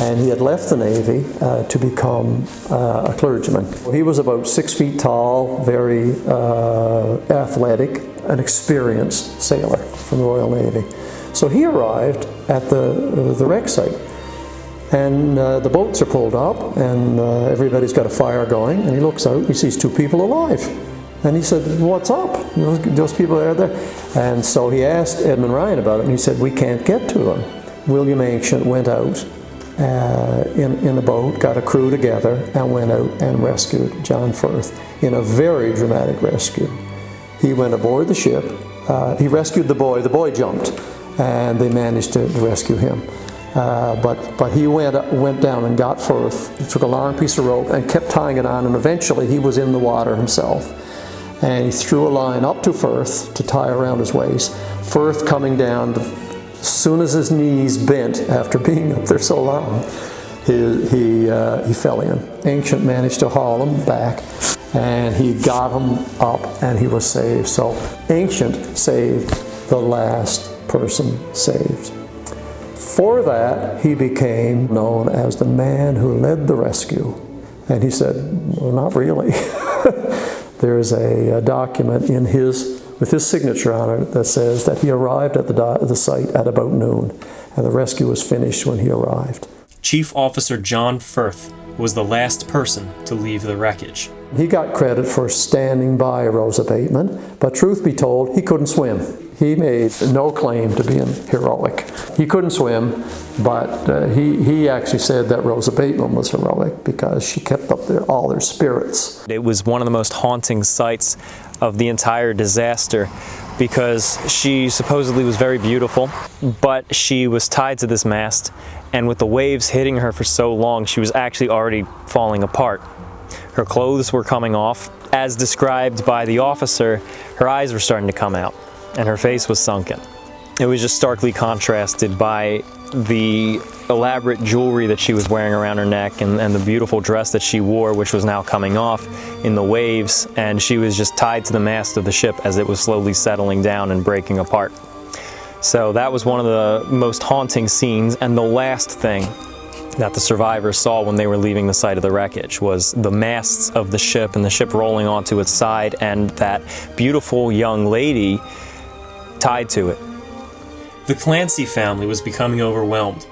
S2: and he had left the Navy uh, to become uh, a clergyman. He was about six feet tall, very uh, athletic, an experienced sailor from the Royal Navy. So he arrived at the, the wreck site and uh, the boats are pulled up and uh, everybody's got a fire going and he looks out he sees two people alive. And he said what's up? Those, those people are there. And so he asked edmund ryan about it and he said we can't get to them. William ancient went out uh, in, in a boat got a crew together and went out and rescued john firth in a very dramatic rescue. He went aboard the ship uh, he rescued the boy the boy jumped and they managed to, to rescue him uh, but, but he went, went down and got Firth, took a long piece of rope and kept tying it on and eventually he was in the water himself. And he threw a line up to Firth to tie around his waist. Firth coming down, as soon as his knees bent after being up there so long, he, he, uh, he fell in. Ancient managed to haul him back and he got him up and he was saved. So Ancient saved the last person saved. For that, he became known as the man who led the rescue. And he said, well, not really. There's a, a, document in his, with his signature on it that says that he arrived at the, the site at about noon, and the rescue was finished when he arrived.
S1: Chief Officer John Firth was the last person to leave the wreckage.
S2: He got credit for standing by Rosa Bateman, but truth be told, he couldn't swim. He made no claim to being heroic. He couldn't swim, but uh, he, he actually said that Rosa Bateman was heroic because she kept up their, all their spirits.
S1: It was one of the most haunting sights of the entire disaster because she supposedly was very beautiful, but she was tied to this mast, and with the waves hitting her for so long, she was actually already falling apart. Her clothes were coming off. As described by the officer, her eyes were starting to come out and her face was sunken. It was just starkly contrasted by the elaborate jewelry that she was wearing around her neck and, and, the beautiful dress that she wore, which was now coming off in the waves, and she was just tied to the mast of the ship as it was slowly settling down and breaking apart. So that was one of the most haunting scenes, and the last thing that the survivors saw when they were leaving the site of the wreckage was the masts of the ship and the ship rolling onto its side and that beautiful young lady tied to it. The Clancy family was becoming overwhelmed.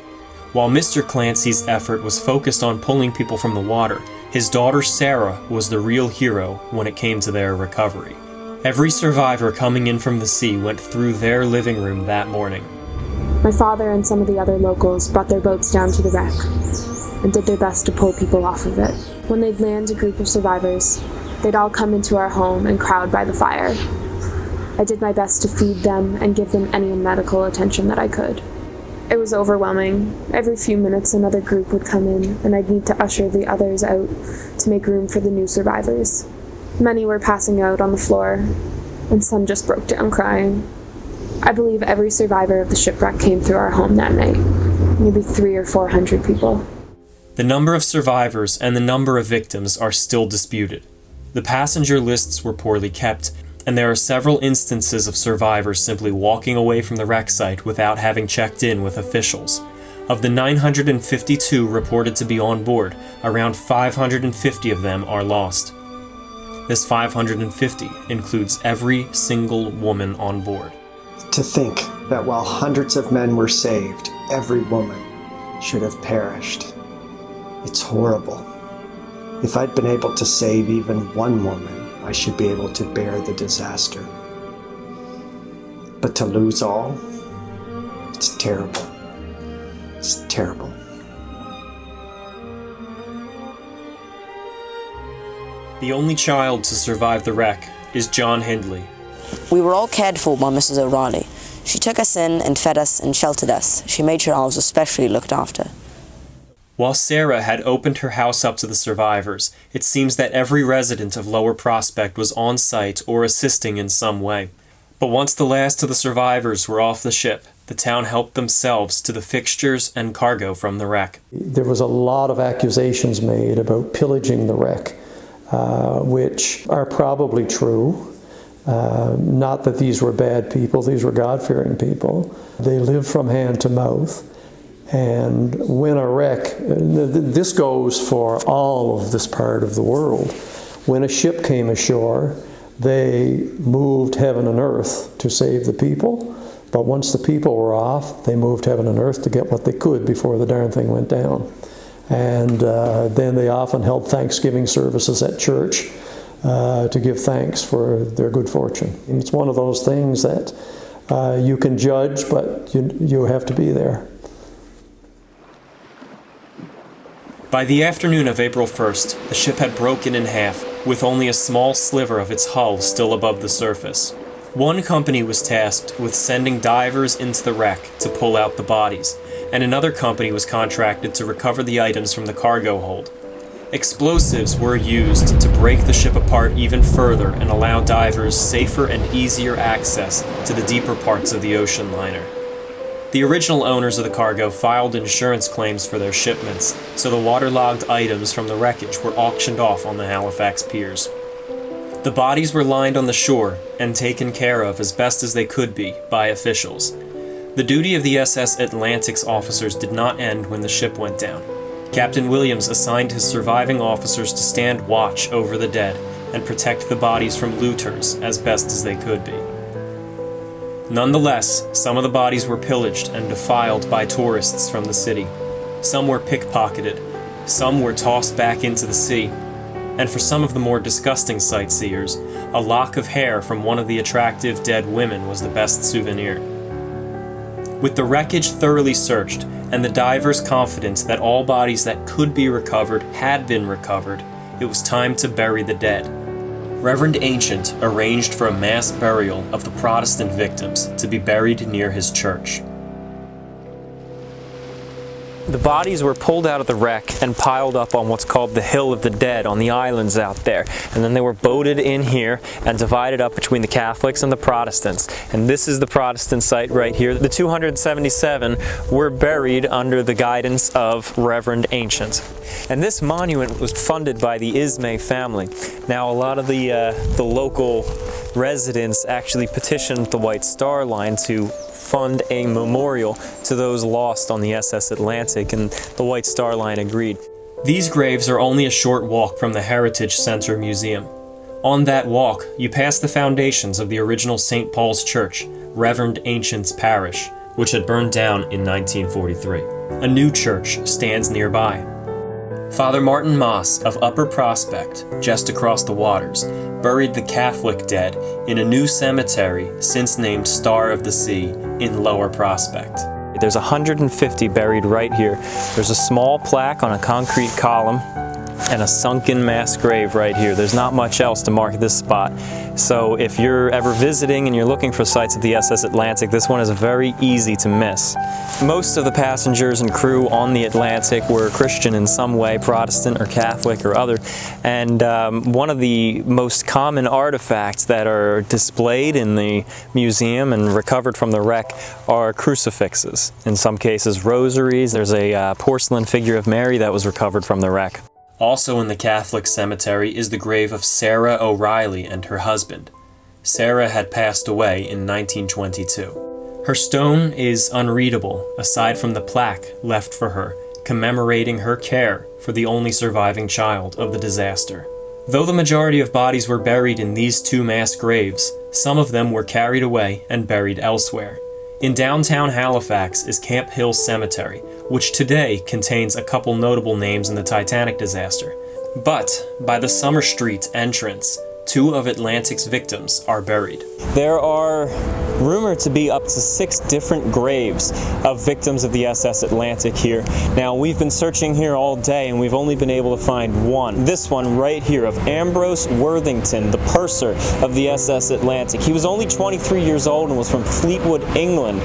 S1: While Mr. Clancy's effort was focused on pulling people from the water, his daughter Sarah was the real hero when it came to their recovery. Every survivor coming in from the sea went through their living room that morning.
S7: My father and some of the other locals brought their boats down to the wreck and did their best to pull people off of it. When they'd land a group of survivors, they'd all come into our home and crowd by the fire, I did my best to feed them and give them any medical attention that I could. It was overwhelming. Every few minutes, another group would come in, and I'd need to usher the others out to make room for the new survivors. Many were passing out on the floor, and some just broke down crying. I believe every survivor of the shipwreck came through our home that night. Maybe three or four hundred people.
S1: The number of survivors and the number of victims are still disputed. The passenger lists were poorly kept, and there are several instances of survivors simply walking away from the wreck site without having checked in with officials. Of the 952 reported to be on board, around 550 of them are lost. This 550 includes every single woman on board.
S8: To think that while hundreds of men were saved, every woman should have perished. It's horrible. If I'd been able to save even one woman, I should be able to bear the disaster. But to lose all, it's terrible. It's terrible.
S1: The only child to survive the wreck is John Hindley.
S3: We were all cared for by Mrs. O'Reilly. She took us in and fed us and sheltered us. She made sure I was especially looked after.
S1: While Sarah had opened her house up to the survivors, it seems that every resident of Lower Prospect was on site or assisting in some way. But once the last of the survivors were off the ship, the town helped themselves to the fixtures and cargo from the wreck.
S2: There was a lot of accusations made about pillaging the wreck, uh, which are probably true. Uh, not that these were bad people, these were God fearing people. They lived from hand to mouth. And when a wreck, this goes for all of this part of the world. When a ship came ashore, they moved heaven and earth to save the people. But once the people were off, they moved heaven and earth to get what they could before the darn thing went down. And uh, then they often held Thanksgiving services at church uh, to give thanks for their good fortune. And it's one of those things that uh, you can judge, but you, you have to be there.
S1: By the afternoon of April 1st, the ship had broken in half, with only a small sliver of its hull still above the surface. One company was tasked with sending divers into the wreck to pull out the bodies, and another company was contracted to recover the items from the cargo hold. Explosives were used to break the ship apart even further and allow divers safer and easier access to the deeper parts of the ocean liner. The original owners of the cargo filed insurance claims for their shipments, so the waterlogged items from the wreckage were auctioned off on the Halifax piers. The bodies were lined on the shore and taken care of as best as they could be by officials. The duty of the SS Atlantic's officers did not end when the ship went down. Captain Williams assigned his surviving officers to stand watch over the dead and protect the bodies from looters as best as they could be. Nonetheless, some of the bodies were pillaged and defiled by tourists from the city. Some were pickpocketed, Some were tossed back into the sea, and for some of the more disgusting sightseers, a lock of hair from one of the attractive dead women was the best souvenir. With the wreckage thoroughly searched, and the divers' confidence that all bodies that could be recovered had been recovered, it was time to bury the dead. Reverend Ancient arranged for a mass burial of the Protestant victims to be buried near his church. The bodies were pulled out of the wreck and piled up on what's called the Hill of the Dead on the islands out there. And then they were boated in here and divided up between the Catholics and the Protestants. And this is the Protestant site right here. The 277 were buried under the guidance of Reverend Ancient. And this monument was funded by the Ismay family. Now a lot of the, uh, the local residents actually petitioned the White Star Line to fund a memorial to those lost on the SS Atlantic, and the White Star Line agreed. These graves are only a short walk from the Heritage Center Museum. On that walk, you pass the foundations of the original St. Paul's Church, Reverend Ancient's Parish, which had burned down in 1943. A new church stands nearby. Father Martin Moss of Upper Prospect, just across the waters, buried the Catholic dead in a new cemetery since named Star of the Sea in Lower Prospect. There's 150 buried right here. There's a small plaque on a concrete column and a sunken mass grave right here. There's not much else to mark this spot. So if you're ever visiting and you're looking for sites of the SS Atlantic, this one is very easy to miss. Most of the passengers and crew on the Atlantic were Christian in some way, Protestant or Catholic or other. And um, one of the most common artifacts that are displayed in the museum and recovered from the wreck are crucifixes. In some cases, rosaries. There's a uh, porcelain figure of Mary that was recovered from the wreck. Also in the Catholic cemetery is the grave of Sarah O'Reilly and her husband. Sarah had passed away in 1922. Her stone is unreadable aside from the plaque left for her commemorating her care for the only surviving child of the disaster. Though the majority of bodies were buried in these two mass graves, some of them were carried away and buried elsewhere. In downtown Halifax is Camp Hill Cemetery, which today contains a couple notable names in the Titanic disaster. But by the Summer Street entrance, two of Atlantic's victims are buried. There are rumored to be up to six different graves of victims of the SS Atlantic here. Now, we've been searching here all day and we've only been able to find one. This one right here of Ambrose Worthington, the purser of the SS Atlantic. He was only 23 years old and was from Fleetwood, England.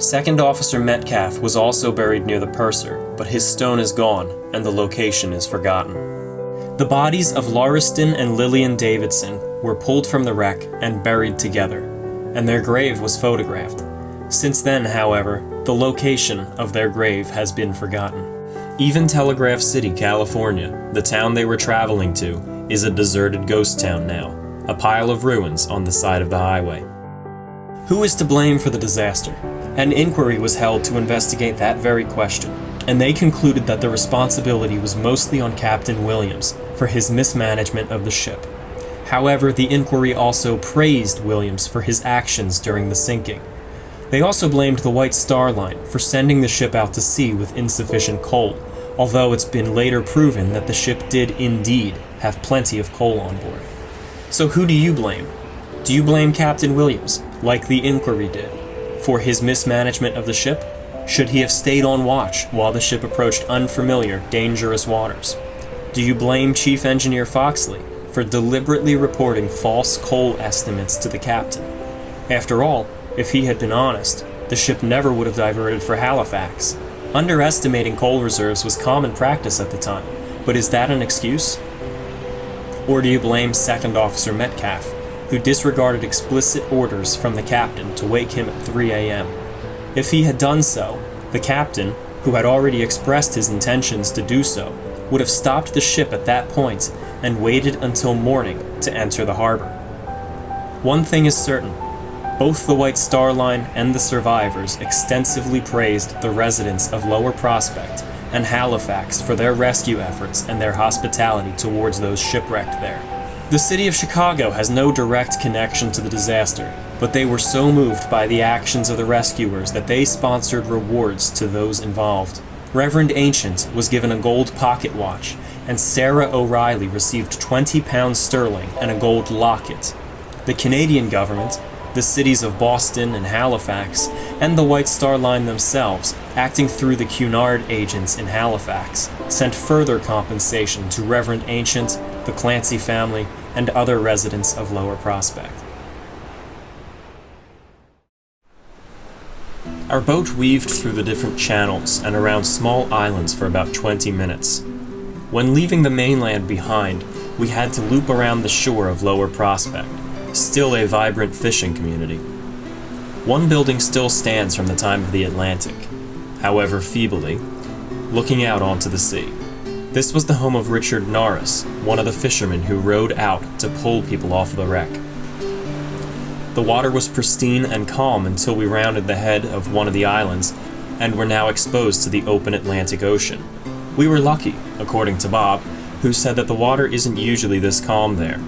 S1: Second Officer Metcalf was also buried near the purser, but his stone is gone and the location is forgotten. The bodies of Lauriston and Lillian Davidson were pulled from the wreck and buried together, and their grave was photographed. Since then, however, the location of their grave has been forgotten. Even Telegraph City, California, the town they were traveling to, is a deserted ghost town now, a pile of ruins on the side of the highway. Who is to blame for the disaster? An inquiry was held to investigate that very question, and they concluded that the responsibility was mostly on Captain Williams for his mismanagement of the ship. However, the inquiry also praised Williams for his actions during the sinking. They also blamed the White Star Line for sending the ship out to sea with insufficient coal, although it's been later proven that the ship did indeed have plenty of coal on board. So who do you blame? Do you blame Captain Williams, like the inquiry did, for his mismanagement of the ship? Should he have stayed on watch while the ship approached unfamiliar, dangerous waters? Do you blame Chief Engineer Foxley for deliberately reporting false coal estimates to the captain? After all, if he had been honest, the ship never would have diverted for Halifax. Underestimating coal reserves was common practice at the time, but is that an excuse? Or do you blame Second Officer Metcalf, who disregarded explicit orders from the captain to wake him at 3 a.m.? If he had done so, the captain, who had already expressed his intentions to do so, would have stopped the ship at that point and waited until morning to enter the harbor. One thing is certain both the White Star Line and the survivors extensively praised the residents of Lower Prospect and Halifax for their rescue efforts and their hospitality towards those shipwrecked there. The city of Chicago has no direct connection to the disaster, but they were so moved by the actions of the rescuers that they sponsored rewards to those involved. Reverend Ancient was given a gold pocket watch, and Sarah O'Reilly received 20 pounds sterling and a gold locket. The Canadian government, the cities of Boston and Halifax, and the White Star Line themselves, acting through the Cunard agents in Halifax, sent further compensation to Reverend Ancient, the Clancy family, and other residents of Lower Prospect. Our boat weaved through the different channels and around small islands for about 20 minutes. When leaving the mainland behind, we had to loop around the shore of Lower Prospect, still a vibrant fishing community. One building still stands from the time of the Atlantic, however feebly, looking out onto the sea. This was the home of Richard Norris, one of the fishermen who rowed out to pull people off the wreck. The water was pristine and calm until we rounded the head of one of the islands and were now exposed to the open Atlantic Ocean. We were lucky, according to Bob, who said that the water isn't usually this calm there.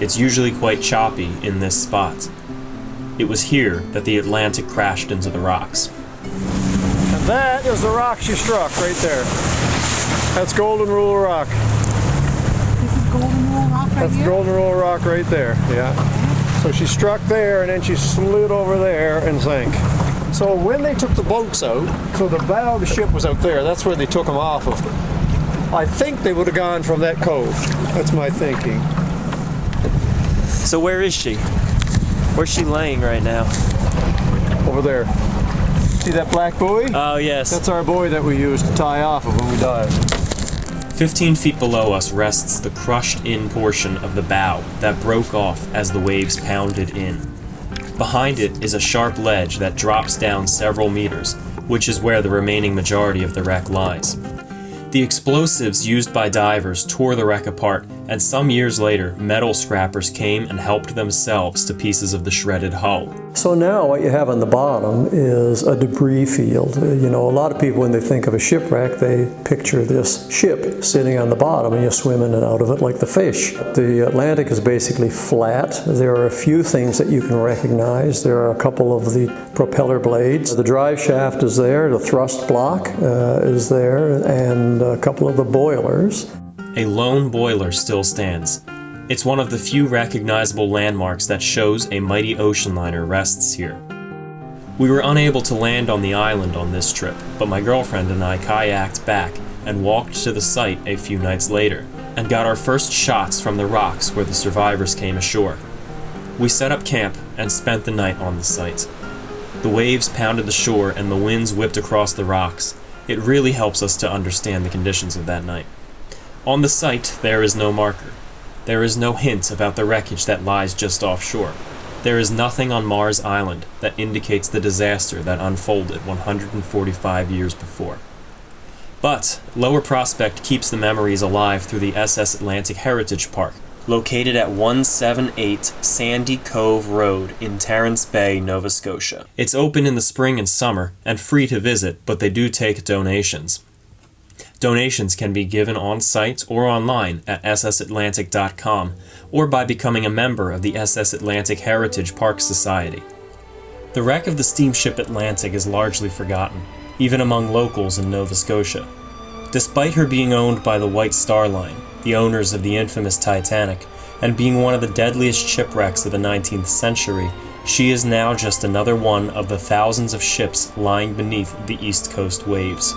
S1: It's usually quite choppy in this spot. It was here that the Atlantic crashed into the rocks.
S2: And that is the rock she struck right there. That's Golden Rule Rock.
S9: This is Golden Rule Rock right
S2: That's
S9: here?
S2: Golden Rule Rock right there, yeah. So she struck there and then she slid over there and sank. So when they took the boats out, so the bow of the ship was out there, that's where they took them off of. I think they would have gone from that cove. That's my thinking.
S1: So where is she? Where's she laying right now?
S2: Over there. See that black buoy?
S1: Oh, yes.
S2: That's our buoy that we use to tie off of when we dive.
S1: 15 feet below us rests the crushed in portion of the bow that broke off as the waves pounded in. Behind it is a sharp ledge that drops down several meters, which is where the remaining majority of the wreck lies. The explosives used by divers tore the wreck apart, and some years later, metal scrappers came and helped themselves to pieces of the shredded hull.
S2: So now what you have on the bottom is a debris field. You know, a lot of people when they think of a shipwreck, they picture this ship sitting on the bottom and you swim in and out of it like the fish. The Atlantic is basically flat. There are a few things that you can recognize. There are a couple of the propeller blades. The drive shaft is there, the thrust block uh, is there, and a couple of the boilers.
S1: A lone boiler still stands. It's one of the few recognizable landmarks that shows a mighty ocean liner rests here. We were unable to land on the island on this trip, but my girlfriend and I kayaked back and walked to the site a few nights later, and got our first shots from the rocks where the survivors came ashore. We set up camp and spent the night on the site. The waves pounded the shore and the winds whipped across the rocks. It really helps us to understand the conditions of that night. On the site, there is no marker. There is no hint about the wreckage that lies just offshore. There is nothing on Marr's Island that indicates the disaster that unfolded 145 years before. But Lower Prospect keeps the memories alive through the SS Atlantic Heritage Park, located at 178 Sandy Cove Road in Terence Bay, Nova Scotia. It's open in the spring and summer and free to visit, but they do take donations. Donations can be given on site or online at ssatlantic.com or by becoming a member of the SS Atlantic Heritage Park Society. The wreck of the steamship Atlantic is largely forgotten, even among locals in Nova Scotia. Despite her being owned by the White Star Line, the owners of the infamous Titanic, and being one of the deadliest shipwrecks of the 19th century, she is now just another one of the thousands of ships lying beneath the East Coast waves.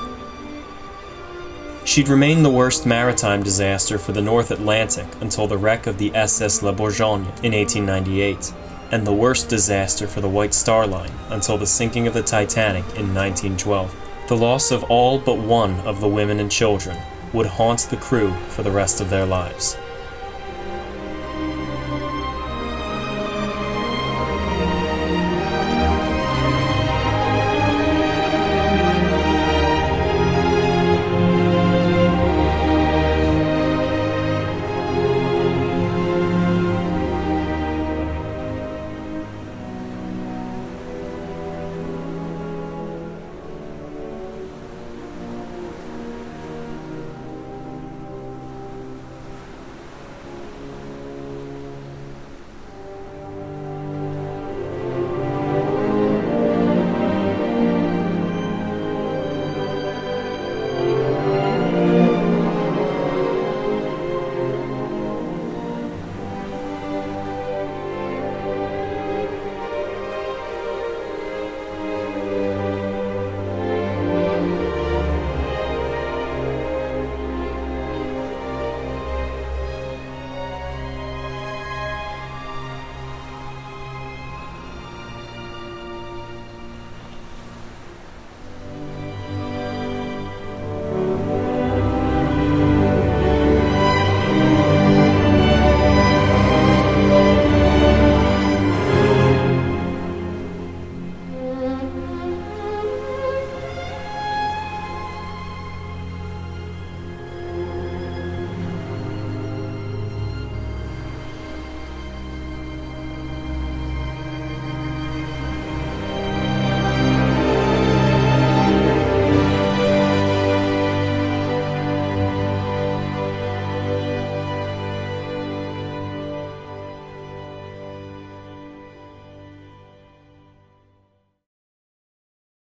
S1: She'd remain the worst maritime disaster for the North Atlantic until the wreck of the SS La Bourgogne in 1898, and the worst disaster for the White Star Line until the sinking of the Titanic in 1912. The loss of all but one of the women and children would haunt the crew for the rest of their lives.